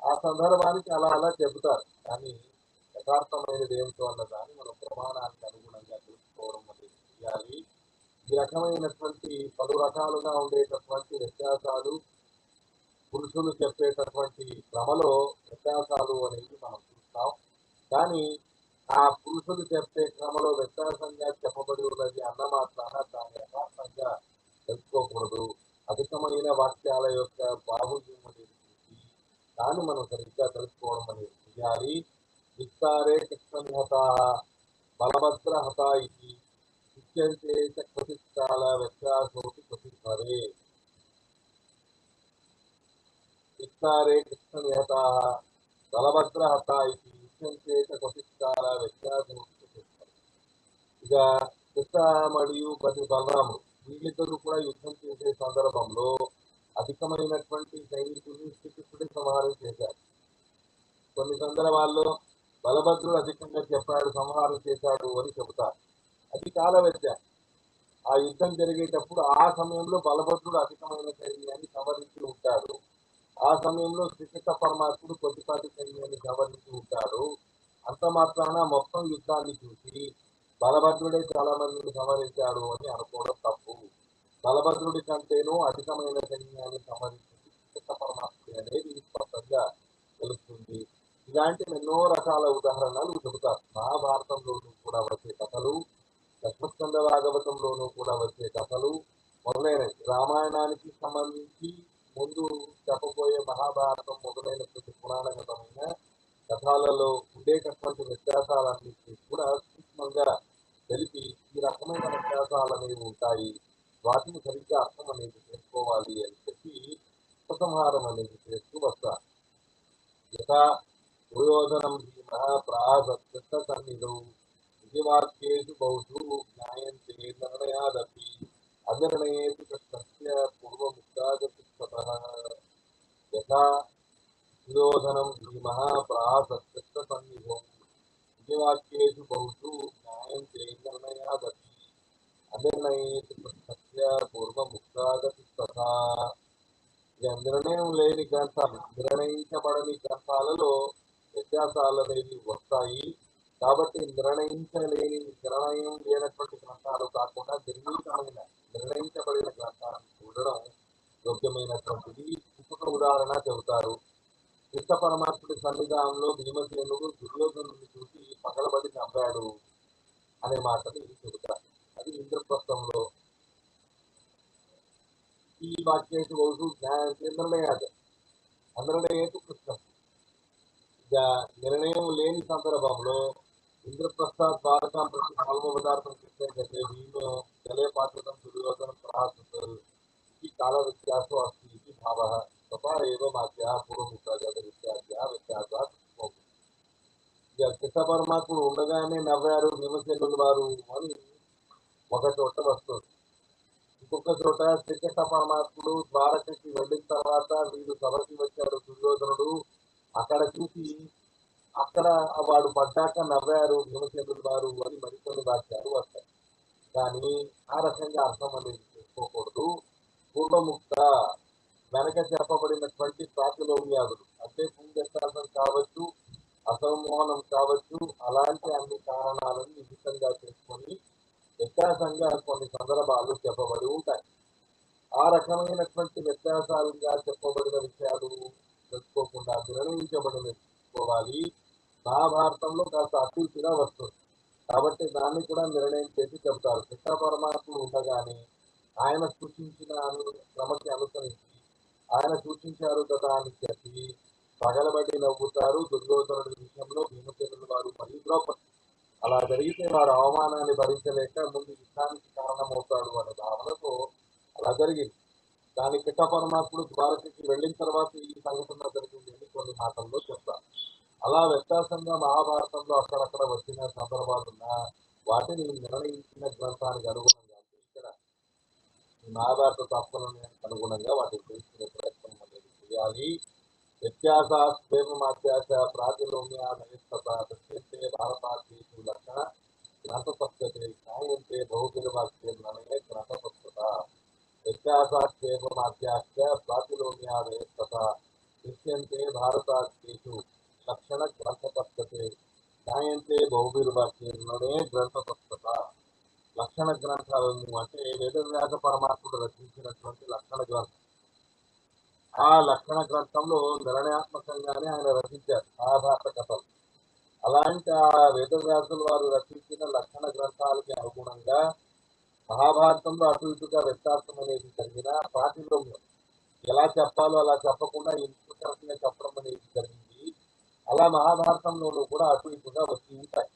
ఆ సందర్భానికి అలా అలా చెబుతారు. కానీ యథార్థమైనది ఏమిటో అన్న దాన్ని మనం ప్రమాణానికి అనుగుణంగా తెలుసుకోవడం అనేది చేయాలి. ఈ రకమైనటువంటి పలు రకాలుగా ఉండేటటువంటి వ్యత్యాసాలు పురుషులు చెప్పేటటువంటి క్రమలో వ్యత్యాసాలు అనేవి మనం చూస్తాం. కానీ ఆ పురుషులు చెప్పే క్రమలో వ్యత్యాసంగా చెప్పబడి ఉన్నది అన్న మాత్రాన దాని యథార్థంగా తెలుసుకోకూడదు. అధికమైన వాక్యాల యొక్క బాహుల్యం అనేది చూసి దాన్ని మనం సరిగ్గా తెలుసుకోవడం అనేది చేయాలి. విస్తారే కృష్ణహత బలభద్ర హత ఇది. ఇత్యంతే చ వ్యత్యాసోటి వ్యత్యాసోపి విస్తారే కృష్ణహత బలభద్ర హత ఇది. ఇత్యంతే చ క్వచిత్కాల ఇక కృష్ణ మరియు బలి బలరాముడు వీళ్ళిద్దరూ కూడా యుద్ధం చేసే సందర్భంలో అధికమైనటువంటి సైనికుల్ని శ్రీకృష్ణుడి సంహారం చేశారు. కొన్ని సందర్భాల్లో బలభద్రుడు అధికంగా చెప్పాడు సంహారం చేశాడు అని చెబుతారు. అది కాల వ్యత్యాసం. ఆ యుద్ధం జరిగేటప్పుడు ఆ సమయంలో బలభద్రుడు అధికమైన సైన్యాన్ని సంహరించి ఉంటాడు. ఆ సమయంలో శ్రీకృష్ణ పరమాత్ముడు కొద్దిపాటి సైన్యాన్ని గమనిస్తూ ఉంటాడు. అంత మాత్రాన మొత్తం యుద్ధాన్ని చూసి బలభద్రుడే చాలా మందిని సంహరించాడు అని అనుకోవడం తప్పు. బలభద్రుడి కంటేనూ అధికమైన సైన్యాన్ని సంహరించింది శ్రీకృష్ణ పరమాత్ముడు అనేది స్పష్టంగా తెలుస్తుంది. ఇలాంటి ఎన్నో రకాల ఉదాహరణలు చెబుతారు. మహాభారతంలోనూ కూడా వచ్చే కథలు లక్ష్మస్కంద భాగవతంలోనూ కూడా వచ్చే కథలు మొదలైనవి. రామాయణానికి సంబంధించి ముందు చెప్పబోయే మహాభారతం మొదలైనటువంటి పురాణగతమైన కథాలలో ఉండేటటువంటి వ్యత్యాసాలన్నింటినీ కూడా సూక్ష్మంగా తెలిపి ఈ రకమైన వ్యత్యాసాలు అనేవి ఉంటాయి. వాటిని సరిగ్గా అర్థం అనేది చేసుకోవాలి అని చెప్పి ఉపసంహారం అనేది చేస్తూ వస్తారు యథా దుర్యోధనం భీమ ప్రాసత్కృత సన్నిధౌ. విధివాక్యేషు బహుశు జ్ఞాయంతే నిర్ణయాదపి. అనిర్ణయేతు కృష్ణస్య పూర్వముక్తాగతి తతః యథా దుర్యోధనం భీమः ప్రాసత్కృత సన్నిధౌ బహుషు న్యాయం నిర్ణయాదపి అనిర్ణయేతు కృష్ణస్య పూర్వముక్తాగతి తథా ఇక నిర్ణయం లేని గ్రంథాలు నిర్ణయించబడని గ్రంథాలలో వ్యత్యాసాలు అనేవి వస్తాయి కాబట్టి నిర్ణయించలేని నిర్ణయం లేనటువంటి గ్రంథాలు కాకుండా నిర్ణీతమైన నిర్ణయించబడిన గ్రంథాలను చూడడం యోగ్యమైనటువంటిది ఇంకొక ఉదాహరణ చెబుతారు. కృష్ణ పరమాత్ముడి సన్నిధానంలో భీమసేనుడు దుర్యోధనుడిని చూసి పగలబడి చంపాడు అనే మాటని చెబుతారు. అది ఇంద్రప్రస్థంలో. ఈ వాక్యేషు బహుశు నిర్ణయాలు నిర్ణయేతు కృష్ణ. ఇక నిర్ణయం లేని సందర్భంలో ఇంద్రప్రస్థ ద్వారకా ప్రతి నాలుగో పదార్థం కృష్ణ భీమ జలే పాత్రం దుర్యోధన ప్రహాసుతారు ఈ కాల వ్యత్యాసం भावः तथा భావ తథా ఏవ మాత్య పూర్వముఖాగత వ్యత్యాస వ్యత్యాసాత్ భవతి. ఇక కృష్ణ పరమాత్ముడు ఉండగానే నవ్వారు భీమసేనులు వారు అని ఒక చోట వస్తుంది। ఇంకొక చోట శ్రీకృష్ణ పరమాత్ముడు ద్వారకకి వెళ్ళిన తర్వాత వీడు సభకి వచ్చాడు దుర్యోధనుడు। అక్కడ చూసి అక్కడ వాడు పడ్డాక నవ్వారు భీమసేనుడు వారు అని మరికొన్ని వాక్యాలు వస్తాయి। కానీ ఆ రకంగా అర్థం అనేది చేసుకోకూడదు। పూర్వముక్త వెనక చెప్పబడినటువంటి ప్రాతిలోమ్యాదులు అంటే పుణ్యశాస్త్రం కావచ్చు అసంమోహనం కావచ్చు అలాంటి అన్ని కారణాలను నిమిత్తంగా చేసుకొని వ్యత్యాసంగా కొన్ని సందర్భాలు చెప్పబడి ఉంటాయి. ఆ రకమైనటువంటి వ్యత్యాసాలుగా చెప్పబడిన విషయాలు తెలుసుకోకుండా నిర్ణయించబడిన తెలుసుకోవాలి మహాభారతంలో కాస్త అతిథిగా వస్తుంది. కాబట్టి దాన్ని కూడా నిర్ణయం చేసి చెప్తారు కృష్ణ పరమాత్ముడు ఉండగానే ఆయన సృష్టించిన క్రమకి అనుసరించి ఆయన సూచించారు కదా అని చెప్పి పగలబడి నవ్వుతారు దుర్యోధనుడి విషయంలో భీమసేనుడు వారు మరియు ద్రౌపది అలా జరిగితే వారు అవమానాన్ని భరించలేక ముందు యుద్ధానికి కారణమవుతాడు అనే భావనతో అలా జరిగింది. దాని కృష్ణ పరమాత్ముడు ద్వారకకి వెళ్ళిన తర్వాత ఈ సంఘటన జరిగింది అని కొన్ని మాటల్లో చెప్తారు. అలా వ్యత్యాసంగా మహాభారతంలో అక్కడక్కడ వచ్చిన సందర్భాలున్నా వాటిని నిర్ణయించిన గ్రంథానికి అనుగుణంగా ఈ మహాభారత తత్వానికి అనుగుణంగా వాటిని తెలుసుకునే ప్రయత్నం అనేది చేయాలి. వ్యత్యాసాత్మత్యాస ప్రాతిలోమ్యానయస్తతే భారతాదేశు లక్షణ గ్రంథపత్యతే న్యాయంతే బహుగిరవాక్యం నమే గ్రంథపత్యత వ్యత్యాసాత్మత్యాస ప్రాతిలోమ్యానయస్తత దృశ్యంతే భారతాదేశు లక్షణ గ్రంథపత్యతే న్యాయంతే బహుగిరవాక్యం నమే గ్రంథపత్యత లక్షణ గ్రంథాలను అంటే వేదవ్యాస పరమాత్ముడు రచించినటువంటి లక్షణ గ్రంథం. ఆ లక్షణ గ్రంథంలో నిర్ణయాత్మకంగానే ఆయన రచించారు మహాభారత కథలు. అలాంటి ఆ వేదవ్యాసులు వారు రచించిన లక్షణ గ్రంథాలకి అనుగుణంగా మహాభారతంలో అటు ఇటుగా వ్యత్యాసం అనేది జరిగిన ప్రాతిలోమ్యం ఎలా చెప్పాలో అలా చెప్పకుండా ఇంకొక చెప్పడం అనేది జరిగింది. అలా మహాభారతంలోనూ కూడా అటు ఇటుగా వచ్చి ఉంటాయి.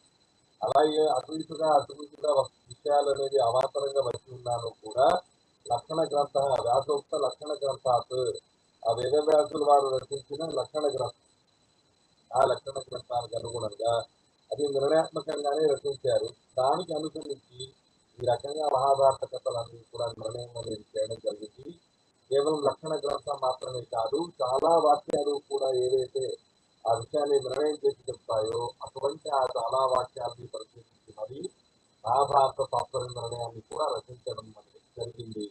అలాగే అటు ఇటుగా అటు ఇటుగా విషయాలు అనేది అవాంతరంగా వచ్చి ఉన్నాను కూడా. లక్షణ గ్రంథ వ్యాసోక్త లక్షణ గ్రంథాత్. ఆ వేదవ్యాసులు వారు రచించిన లక్షణ గ్రంథం. ఆ లక్షణ గ్రంథానికి అనుగుణంగా అది నిర్ణయాత్మకంగానే రచించారు. దానికి అనుసరించి ఈ రకంగా మహాభారత కథలన్నీ కూడా నిర్ణయం అనేది చేయడం జరిగింది. కేవలం లక్షణ గ్రంథం మాత్రమే కాదు చాలా వాక్యాలు కూడా ఏవైతే ఆ విషయాన్ని నిర్ణయం చేసి చెప్తాయో అటువంటి ఆ చాలా వాక్యాలని పరిశీలించి మరి మహాభారత తాత్పర్య నిర్ణయాన్ని కూడా రచించడం అనేది జరిగింది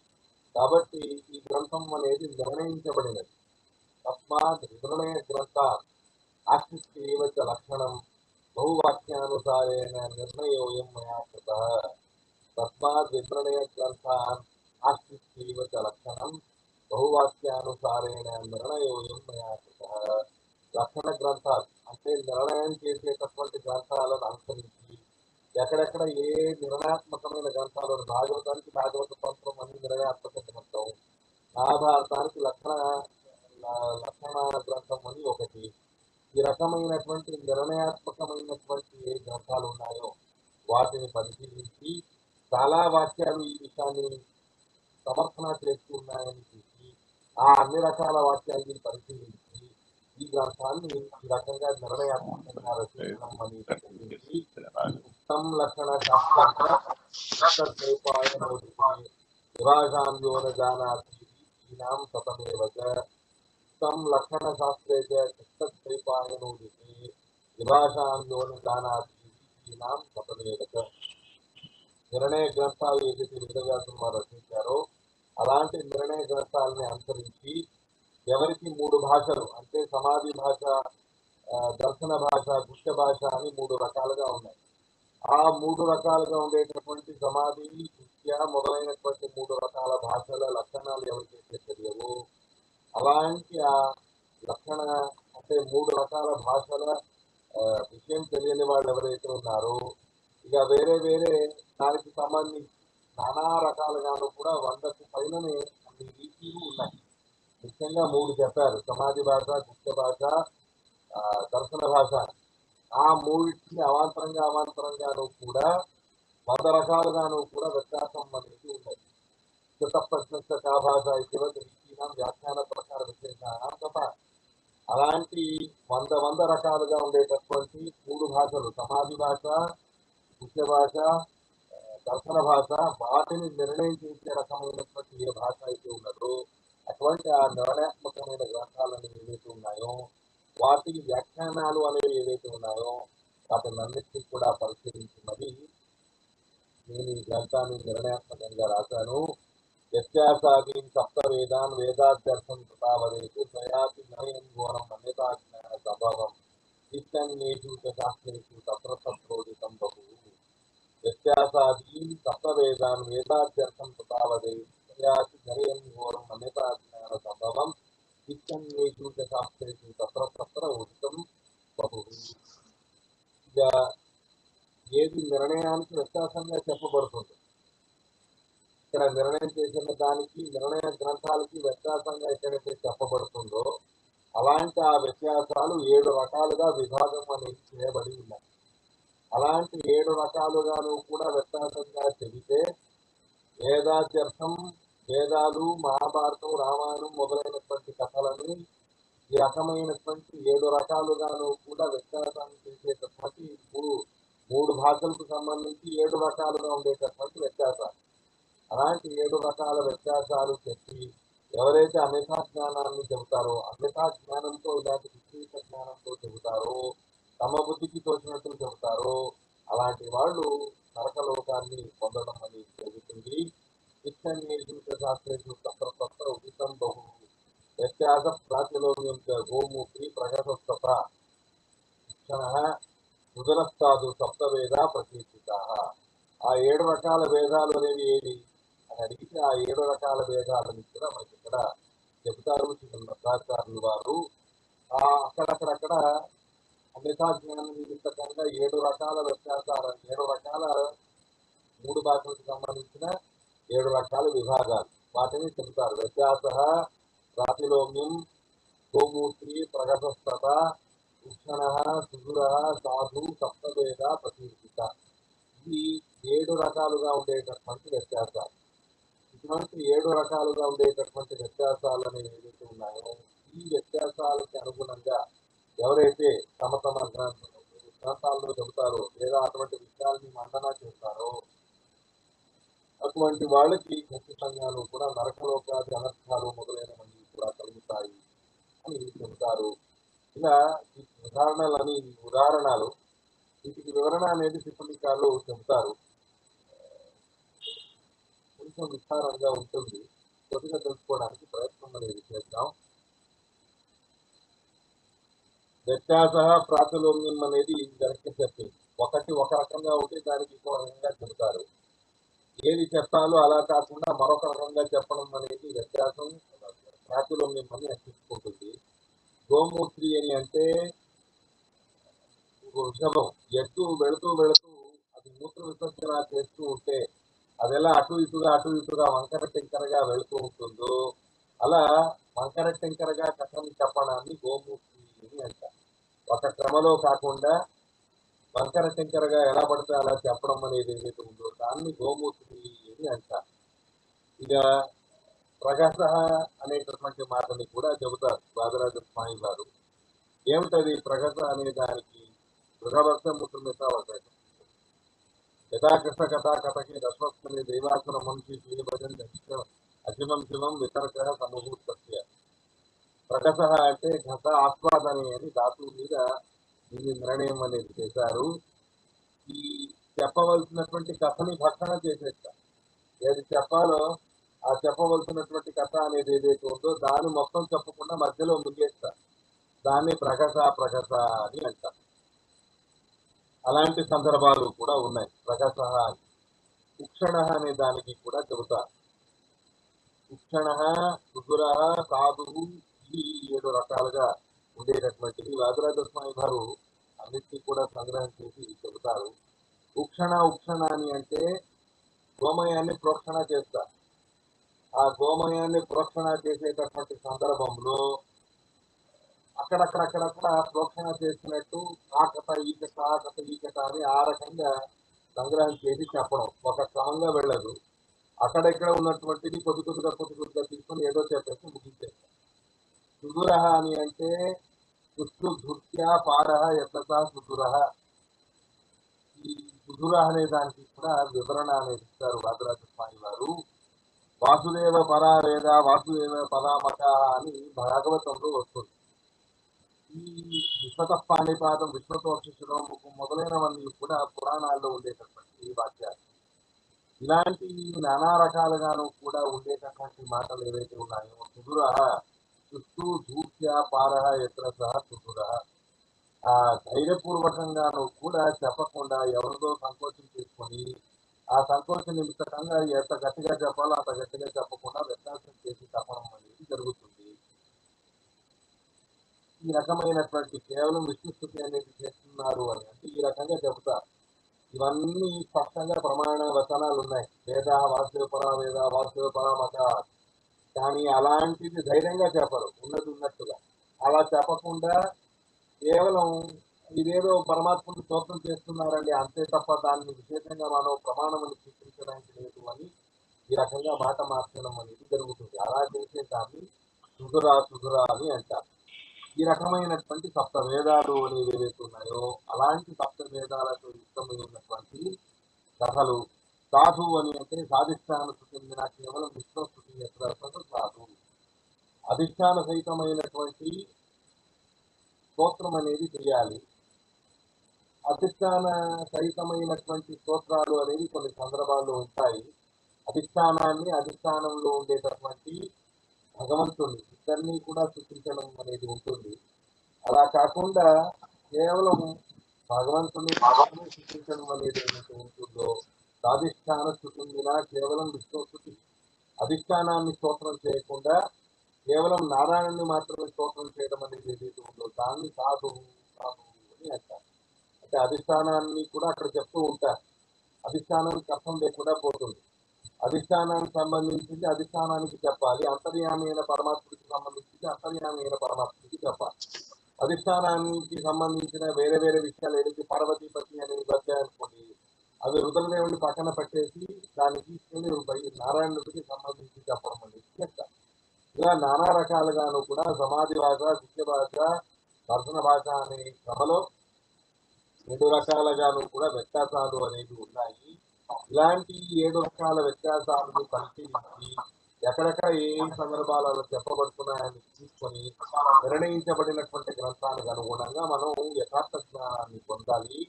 కాబట్టి ఈ గ్రంథం అనేది నిర్ణయించబడినది. తస్మాత్ నిర్ణయ గ్రంథ ఆశిస్తేవ చ లక్షణం బహువాక్యానుసారేణ నిర్ణయోయం మయా కృత. తస్మాత్ నిర్ణయ గ్రంథాన్ ఆశిస్తేవ చ లక్షణం బహువాక్యానుసారేణ నిర్ణయోయం మయా కృత. లక్షణ గ్రంథాలు అంటే నిర్ణయం చేసేటటువంటి గ్రంథాలను అనుసరించి ఎక్కడెక్కడ ఏ నిర్ణయాత్మకమైన గ్రంథాలు భాగవతానికి భాగవత తంత్రం అని నిర్ణయాత్మక గ్రంథం మహాభారతానికి లక్షణ లక్షణ గ్రంథం అని ఒకటి. ఈ రకమైనటువంటి నిర్ణయాత్మకమైనటువంటి ఏ గ్రంథాలు ఉన్నాయో వాటిని పరిశీలించి చాలా వాక్యాలు ఈ విషయాన్ని సమర్థన చేస్తున్నాయని చూసి ఆ అన్ని రకాల వాక్యాన్ని పరిశీలించి ఈ గ్రంథాన్ని ఈ రకంగా నిర్ణయాత్మకంగా రచించడం అనేది జరిగింది. ఉత్తం లక్షణ శాస్త్రం విభాగాంలో జానాతి ఈనాం సతమేవ చ ఉత్తం లక్షణ శాస్త్రే చ కృష్ణద్వైపాయనోదితే విభాషాంలో జానాతి ఈనాం సతమేవ చ నిర్ణయ గ్రంథాలు ఏదైతే వేదవ్యాసం వారు రచించారో. అలాంటి నిర్ణయ గ్రంథాలని అనుసరించి ఎవరికి మూడు భాషలు అంటే సమాధి భాష ఆ, దర్శన భాష గుష్ట భాష అని మూడు రకాలుగా ఉన్నాయి. ఆ మూడు రకాలుగా ఉండేటటువంటి సమాధి విద్య మొదలైనటువంటి మూడు రకాల భాషల లక్షణాలు ఎవరికైతే తెలియవు. అలాంటి ఆ లక్షణ అంటే మూడు రకాల భాషల విషయం తెలియని వాళ్ళు ఎవరైతే ఉన్నారో ఇక వేరే వేరే దానికి సంబంధించి నానా రకాలుగాను కూడా వందకు పైననే అన్ని రీతిలు ఉన్నాయి. ముఖ్యంగా మూడు చెప్పారు. సమాధి భాష గుప్త భాష దర్శన భాష. ఆ మూడింటిని అవాంతరంగా అవాంతరంగాను కూడా వంద రకాలుగాను కూడా వ్యత్యాసం అనేది ఉన్నది. కృత ప్రశ్న భాష ఇటీవ రీతిన వ్యాఖ్యాన ప్రకార విశేషానం తప్ప అలాంటి వంద వంద రకాలుగా ఉండేటటువంటి మూడు భాషలు సమాధి భాష ముఖ్య భాష దర్శన భాష వాటిని నిర్ణయం చేసే రకమైనటువంటి ఏ భాష అయితే ఉన్నదో అటువంటి ఆ నిర్ణయాత్మకమైన గ్రంథాలను ఏవైతే ఉన్నాయో వాటి వ్యాఖ్యానాలు అనేవి ఏవైతే ఉన్నాయో వాటిని అన్నిటినీ కూడా పరిశీలించినది నేను ఈ గ్రంథాన్ని నిర్ణయాత్మకంగా రాశాను. వ్యత్యాసాదీన్ సప్త వేదాన్ వేదాధ్యర్థం కృతావదేతు త్రయాపి నయన్ ఘోరం అన్యతాజ్ఞాన స్వభావం ఇష్టన్యేషు శాస్త్రేషు తత్ర తత్రోదితం బహు. వ్యత్యాసాదీన్ సప్త వేదాన్ వేదాధ్యర్థం కృతావదేతు త్రయాపి నయన్ ఘోరం అన్యతాజ్ఞాన సంభవం ఇష్టన్యేషు చ తత్ర తత్ర ఉదితం ఇక ఏది నిర్ణయానికి వ్యత్యాసంగా చెప్పబడుతుంది ఇక్కడ నిర్ణయం చేసిన దానికి నిర్ణయ గ్రంథాలకి వ్యత్యాసంగా ఎక్కడైతే చెప్పబడుతుందో అలాంటి ఆ వ్యత్యాసాలు ఏడు రకాలుగా విభాగం అనేది చేయబడి ఉన్నాయి అలాంటి ఏడు రకాలుగాను కూడా వ్యత్యాసంగా చెబితే వేదాధ్యర్థం వేదాలు మహాభారతం రామాయణం మొదలైనటువంటి కథలని ఈ రకమైనటువంటి ఏడు రకాలుగాను కూడా వ్యత్యాసాన్ని చేసేటటువంటి మూడు మూడు భాషలకు సంబంధించి ఏడు రకాలుగా ఉండేటటువంటి వ్యత్యాసాలు. అలాంటి ఏడు రకాల వ్యత్యాసాలు చెప్పి ఎవరైతే అమితా జ్ఞానాన్ని చెబుతారో అమితా జ్ఞానంతో ఇలాంటి విశేష జ్ఞానంతో చెబుతారో తమ బుద్ధికి తోచినట్లు చెబుతారో అలాంటి వాళ్ళు నరకలోకాన్ని పొందడం అనేది శాస్త్రేషు తత్ర తత్ర ఉచితం బహు వ్యత్యాస ప్రాతిలోక్యం గోమూత్రి ప్రగతస్తత శిక్షణ సప్తవేద ప్రకీర్తిత ఆ ఏడు రకాల వేదాలు అనేవి ఏవి అని అడిగితే ఆ ఏడు రకాల వేదాలని కూడా మనకి ఇక్కడ చెబుతారు భద్రాచార్యులు వారు ఆ అక్కడక్కడక్కడ అన్యతా జ్ఞానం నిమిత్తకంగా ఏడు రకాల వ్యత్యాసాలు ఏడు రకాల మూడు భాషలకు సంబంధించిన ఏడు రకాల విభాగాలు. వాటిని చెబుతారు. వ్యత్యాస ప్రాతిలోమ్యం గోమూత్రి ప్రగతస్థత కృష్ణ సుధుర సాధు సప్తవేద ప్రతిష్ఠిత ఇది ఏడు రకాలుగా ఉండేటటువంటి వ్యత్యాసాలు. ఇటువంటి ఏడు రకాలుగా ఉండేటటువంటి వ్యత్యాసాలు అనేవి ఏవైతే ఉన్నాయో ఈ వ్యత్యాసాలకి అనుగుణంగా ఎవరైతే తమ తమ గ్రంథాలలో చెబుతారో లేదా అటువంటి విషయాల్ని మండన చేస్తారో అటువంటి వాళ్ళకి ఖచ్చితంగాను కూడా నరకలోకాది అనర్థాలు మొదలైనవన్నీ కూడా కలుగుతాయి అని చెబుతారు. ఇలా ఈ ఉదాహరణలని ఈ ఉదాహరణలు వీటికి వివరణ అనేది సిబ్బందికారులు చెబుతారు. కొంచెం విస్తారంగా ఉంటుంది. కొద్దిగా తెలుసుకోవడానికి ప్రయత్నం అనేది చేద్దాం. వ్యత్యాస ప్రాతిలోమ్యం అనేది గరిష్ట చెప్పింది ఒకటి ఒక రకంగా ఉంటే దానికి ఇంకో రకంగా చెబుతారు. ఏది చెప్పాలో అలా కాకుండా మరొక రకంగా చెప్పడం అనేది వ్యత్యాసం ప్రాతిలోమ్యం మిమ్మల్ని రక్షించుకుంటుంది. గోమూత్రి అని అంటే వృషభం. ఎత్తు వెళుతూ వెళుతూ అది మూత్ర విసర్జన చేస్తూ ఉంటే అది ఎలా అటు ఇటుగా అటు ఇటుగా వంకర టెంకరగా వెళుతూ ఉంటుందో అలా వంకర టెంకరగా కథని చెప్పడాన్ని గోమూర్తి అని అంట ఒక క్రమలో కాకుండా వంకర శంకరగా ఎలా పడితే అలా చెప్పడం అనేది ఏదైతే ఉందో దాన్ని గోమూర్తి అని అంటారు. ఇక ప్రకాశ అనేటటువంటి మాటని కూడా చెబుతారు బాదరాజ స్వామి గారు ఏమిటది ప్రగత అనే దానికి గృహవర్షం ముఖ్యమితావకాశం యథాకృష్ణ కథా కథకి దశమస్మి దైవాసన మంచి శ్రీభజన్ అశివం శివం వితర్క సమభూతస్య ప్రకస అంటే ఘట ఆస్వాదనే అని ధాతువు మీద నిర్ణయం అనేది చేశారు. ఈ చెప్పవలసినటువంటి కథని భక్షణ చేసేస్తారు ఏది చెప్పాలో ఆ చెప్పవలసినటువంటి కథ అనేది ఏదైతే ఉందో దాన్ని మొత్తం చెప్పకుండా మధ్యలో ముగిస్తారు దాన్ని ప్రకస ప్రకస అని అంటారు అలాంటి సందర్భాలు కూడా ఉన్నాయి. ప్రకస అని. ఉక్షణ అనే దానికి కూడా చెబుతారు ఉక్షణ సుదుర సాధువు ఇవి ఏడు రకాలుగా ఉండేటటువంటిది వాదిరాజ స్వామి గారు అన్నిటినీ కూడా సంగ్రహం చేసి చెబుతారు. ఉక్షణ ఉక్షణ అని అంటే గోమయాన్ని ప్రోక్షణ చేస్తారు ఆ గోమయాన్ని ప్రోక్షణ చేసేటటువంటి సందర్భంలో అక్కడక్కడక్కడక్కడ ప్రోక్షణ చేసినట్టు ఆ కథ ఈ కథ ఆ కథ ఈ కథ అని ఆ రకంగా సంగ్రహం చేసి చెప్పడం. ఒక క్రమంగా వెళ్ళదు. అక్కడెక్కడ ఉన్నటువంటిది కొద్ది కొద్దిగా కొద్ది కొద్దిగా తీసుకొని ఏదో చెప్పేసి ముగించేస్తారు సుదురహ అని అంటే సుష్టు ధృత్య పారహ ఎత్త ఈ సుధుర అనే దానికి కూడా వివరణ అనేది ఇస్తారు వాదరాజ స్వామి వారు. వాసుదేవ పరా వేద వాసుదేవ పరామక అని భాగవతంలో వస్తుంది. ఈ విశ్వత పాణిపాదం విశ్వతోక్షిషం మొదలైనవన్నీ కూడా పురాణాల్లో ఉండేటటువంటి వాక్యాలు. ఇలాంటి నానా రకాలుగాను కూడా ఉండేటటువంటి మాటలు ఏవైతే ఉన్నాయో సుధుర చుట్టూ దూత్య పారహ ఎత్ర సహ సుదుర ఆ ధైర్యపూర్వకంగాను కూడా చెప్పకుండా ఎవరితో సంకోచం చేసుకొని ఆ సంకోచ నిమిత్తకంగా ఎంత గట్టిగా చెప్పాలో అంత గట్టిగా చెప్పకుండా వ్యత్యాసం చేసి చెప్పడం అనేది జరుగుతుంది. ఈ రకమైనటువంటి కేవలం విష్ణుస్థుతి అనేది చేస్తున్నారు అని అంటే ఈ రకంగా చెబుతారు ఇవన్నీ స్పష్టంగా ప్రమాణ వచనాలు ఉన్నాయి వేద వాసుదేవ పరా వేద వాసుదేవ పరామక కానీ అలాంటిది ధైర్యంగా చెప్పరు ఉన్నది ఉన్నట్టుగా. అలా చెప్పకుండా కేవలం ఇదేదో పరమాత్మను స్తోత్రం చేస్తున్నారండి అంతే తప్ప దాన్ని విశేషంగా మనం ప్రమాణం అని చూపించడానికి లేదు అని ఈ రకంగా మాట మార్చడం అనేది జరుగుతుంది. అలా చేసే దాన్ని సుధురా సుధురా అని అంటారు. ఈ రకమైనటువంటి సప్త వేదాలు అనేవి ఏవైతే ఉన్నాయో అలాంటి సప్త వేదాలతో యుక్తమైనటువంటి కథలు సాధువు అని అంటే సాధిష్టానకు చెందిన కేవలం విశ్వస్థుతి యొక్క సాధువు. అధిష్టాన సహితమైనటువంటి స్తోత్రం అనేది చేయాలి. అధిష్టాన సహితమైనటువంటి స్తోత్రాలు అనేవి కొన్ని సందర్భాల్లో ఉంటాయి. అధిష్టానాన్ని అధిష్టానంలో ఉండేటటువంటి భగవంతుని ఇద్దరినీ కూడా సృష్టించడం అనేది ఉంటుంది. అలా కాకుండా కేవలం భగవంతుని భగవంతుని సృష్టించడం అనేది ఏదైతే ఉంటుందో సాధిష్టాన స్థుతించిన కేవలం విష్ణుస్థుతి అధిష్టానాన్ని స్తోత్రం చేయకుండా కేవలం నారాయణుని మాత్రమే స్తోత్రం చేయడం అనేది ఏదైతే ఉందో దాన్ని సాధు సాధు అని అంటారు. అంటే అధిష్టానాన్ని కూడా అక్కడ చెప్తూ ఉంటారు. అధిష్టానానికి అర్థం లేకుండా పోతుంది. అధిష్టానానికి సంబంధించింది అధిష్టానానికి చెప్పాలి. అంతర్యామి అయిన పరమాత్మకి సంబంధించింది అంతర్యామి అయిన పరమాత్మకి చెప్పాలి. అధిష్టానానికి సంబంధించిన వేరే వేరే విషయాలు ఏదైతే పార్వతీపతి రుద్రదేవుని పక్కన పెట్టేసి దాన్ని తీసుకెళ్ళి నారాయణుడికి సంబంధించి చెప్పడం అనేది ఇలా నానా రకాలుగాను కూడా సమాధి భాష విద్య భాష దర్శన భాష అనే క్రమలో ఏడు రకాలుగాను కూడా వ్యత్యాసాలు అనేవి ఉన్నాయి. ఇలాంటి ఏడు రకాల వ్యత్యాసాలను పరిశీలించి ఎక్కడెక్కడ ఏ సందర్భాలలో చెప్పబడుతున్నాయని తీసుకొని నిర్ణయించబడినటువంటి గ్రంథానికి అనుగుణంగా మనం యథార్థ జ్ఞానాన్ని పొందాలి.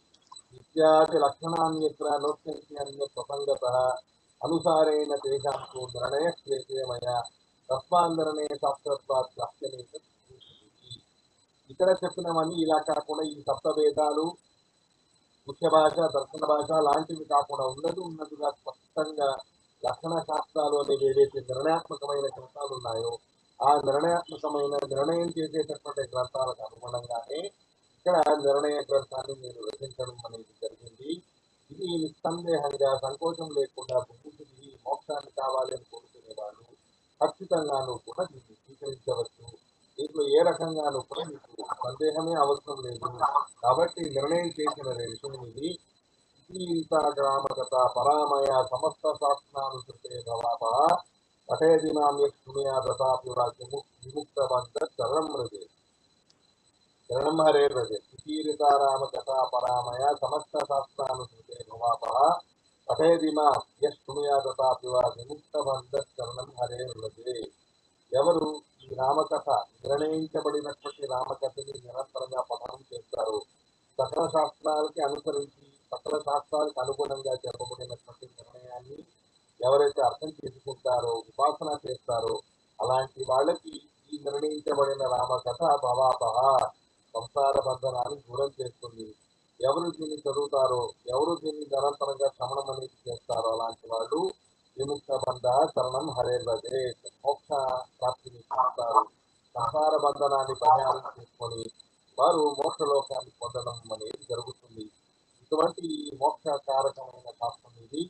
ఇత్యాది లక్షణాన్యత్ర నోత్యంతి అనుసారేణ తేషాంతో నిర్ణయ క్లేశమయ తస్మాందరణే శాస్త్రత్వాత్ లక్ష్యమే ఇక్కడ చెప్పినవన్నీ ఇలా కాకుండా ఈ సప్త భేదాలు ముఖ్య భాష దర్శన భాష లాంటివి కాకుండా ఉన్నది ఉన్నదిగా స్పష్టంగా లక్షణ శాస్త్రాలు అనేవి ఏవైతే నిర్ణయాత్మకమైన గ్రంథాలు ఉన్నాయో ఆ నిర్ణయాత్మకమైన నిర్ణయం చేసేటటువంటి గ్రంథాలకు అనుగుణంగానే ఇక్కడ నిర్ణయ గ్రంథాన్ని నేను రచించడం అనేది జరిగింది. ఇది నిస్సందేహంగా సంకోచం లేకుండా బుద్ధికి మోక్షాన్ని కావాలని అని కోరుకునేవాళ్ళు ఖచ్చితంగాను కూడా దీన్ని స్వీకరించవచ్చు. దీంట్లో ఏ రకంగానూ కూడా మీకు సందేహమే అవసరం లేదు. కాబట్టి నిర్ణయం చేసిన విషయం ఇది. గీత గ్రామకథ పరామయ సమస్త శాస్త్రానుసృతే భవాప పఠేదిమాం యక్షుమయా దతాపి విముక్త బంధ చరణం రజే చరణం హరే సుకీరితారామ కథా పరామయ సమస్త శాస్త్రానుసృతే భవాప పఠేదిమా యక్షుమయా దతాపి వా విముక్తవంత చరణం హరే రజే ఎవరు ఈ రామకథ నిర్ణయించబడినటువంటి రామకథని నిరంతరంగా పఠనం చేస్తారు? సకల శాస్త్రాలకి అనుసరించి సకల శాస్త్రాలకు అనుగుణంగా చెప్పబడినటువంటి నిర్ణయాన్ని ఎవరైతే అర్థం చేసుకుంటారో ఉపాసన చేస్తారో అలాంటి వాళ్ళకి ఈ నిర్ణయించబడిన రామకథ భవాపహ. సంసార బంధనాన్ని దూరం చేస్తుంది. ఎవరు దీన్ని చదువుతారో ఎవరు దీన్ని నిరంతరంగా శ్రమణం అనేది చేస్తారో అలాంటి వాళ్ళు విముక్త బంధ శరణం హరేర్వదే మోక్ష ప్రాప్తిని పొందుతారు సంసార బంధనాన్ని పరిహారం చేసుకొని వారు మోక్షలోకాన్ని పొందడం అనేది జరుగుతుంది. ఇటువంటి మోక్షకారకమైన శాస్త్రం ఇది.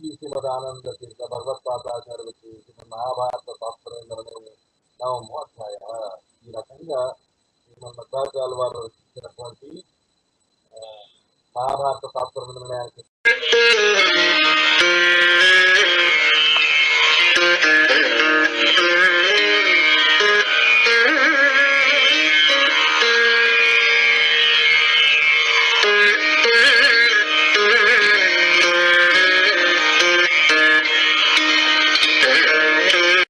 ఈ శ్రీమదానంద తీర్థ భగవత్పాదాచార్యులు శ్రీమద్ మహాభారత శాస్త్రేంద్రనే నవమోధ్యాయ ఈ రకంగా మన భారతాల వారు రచించినటువంటి మహాభారత శాస్త్ర నిర్ణయానికి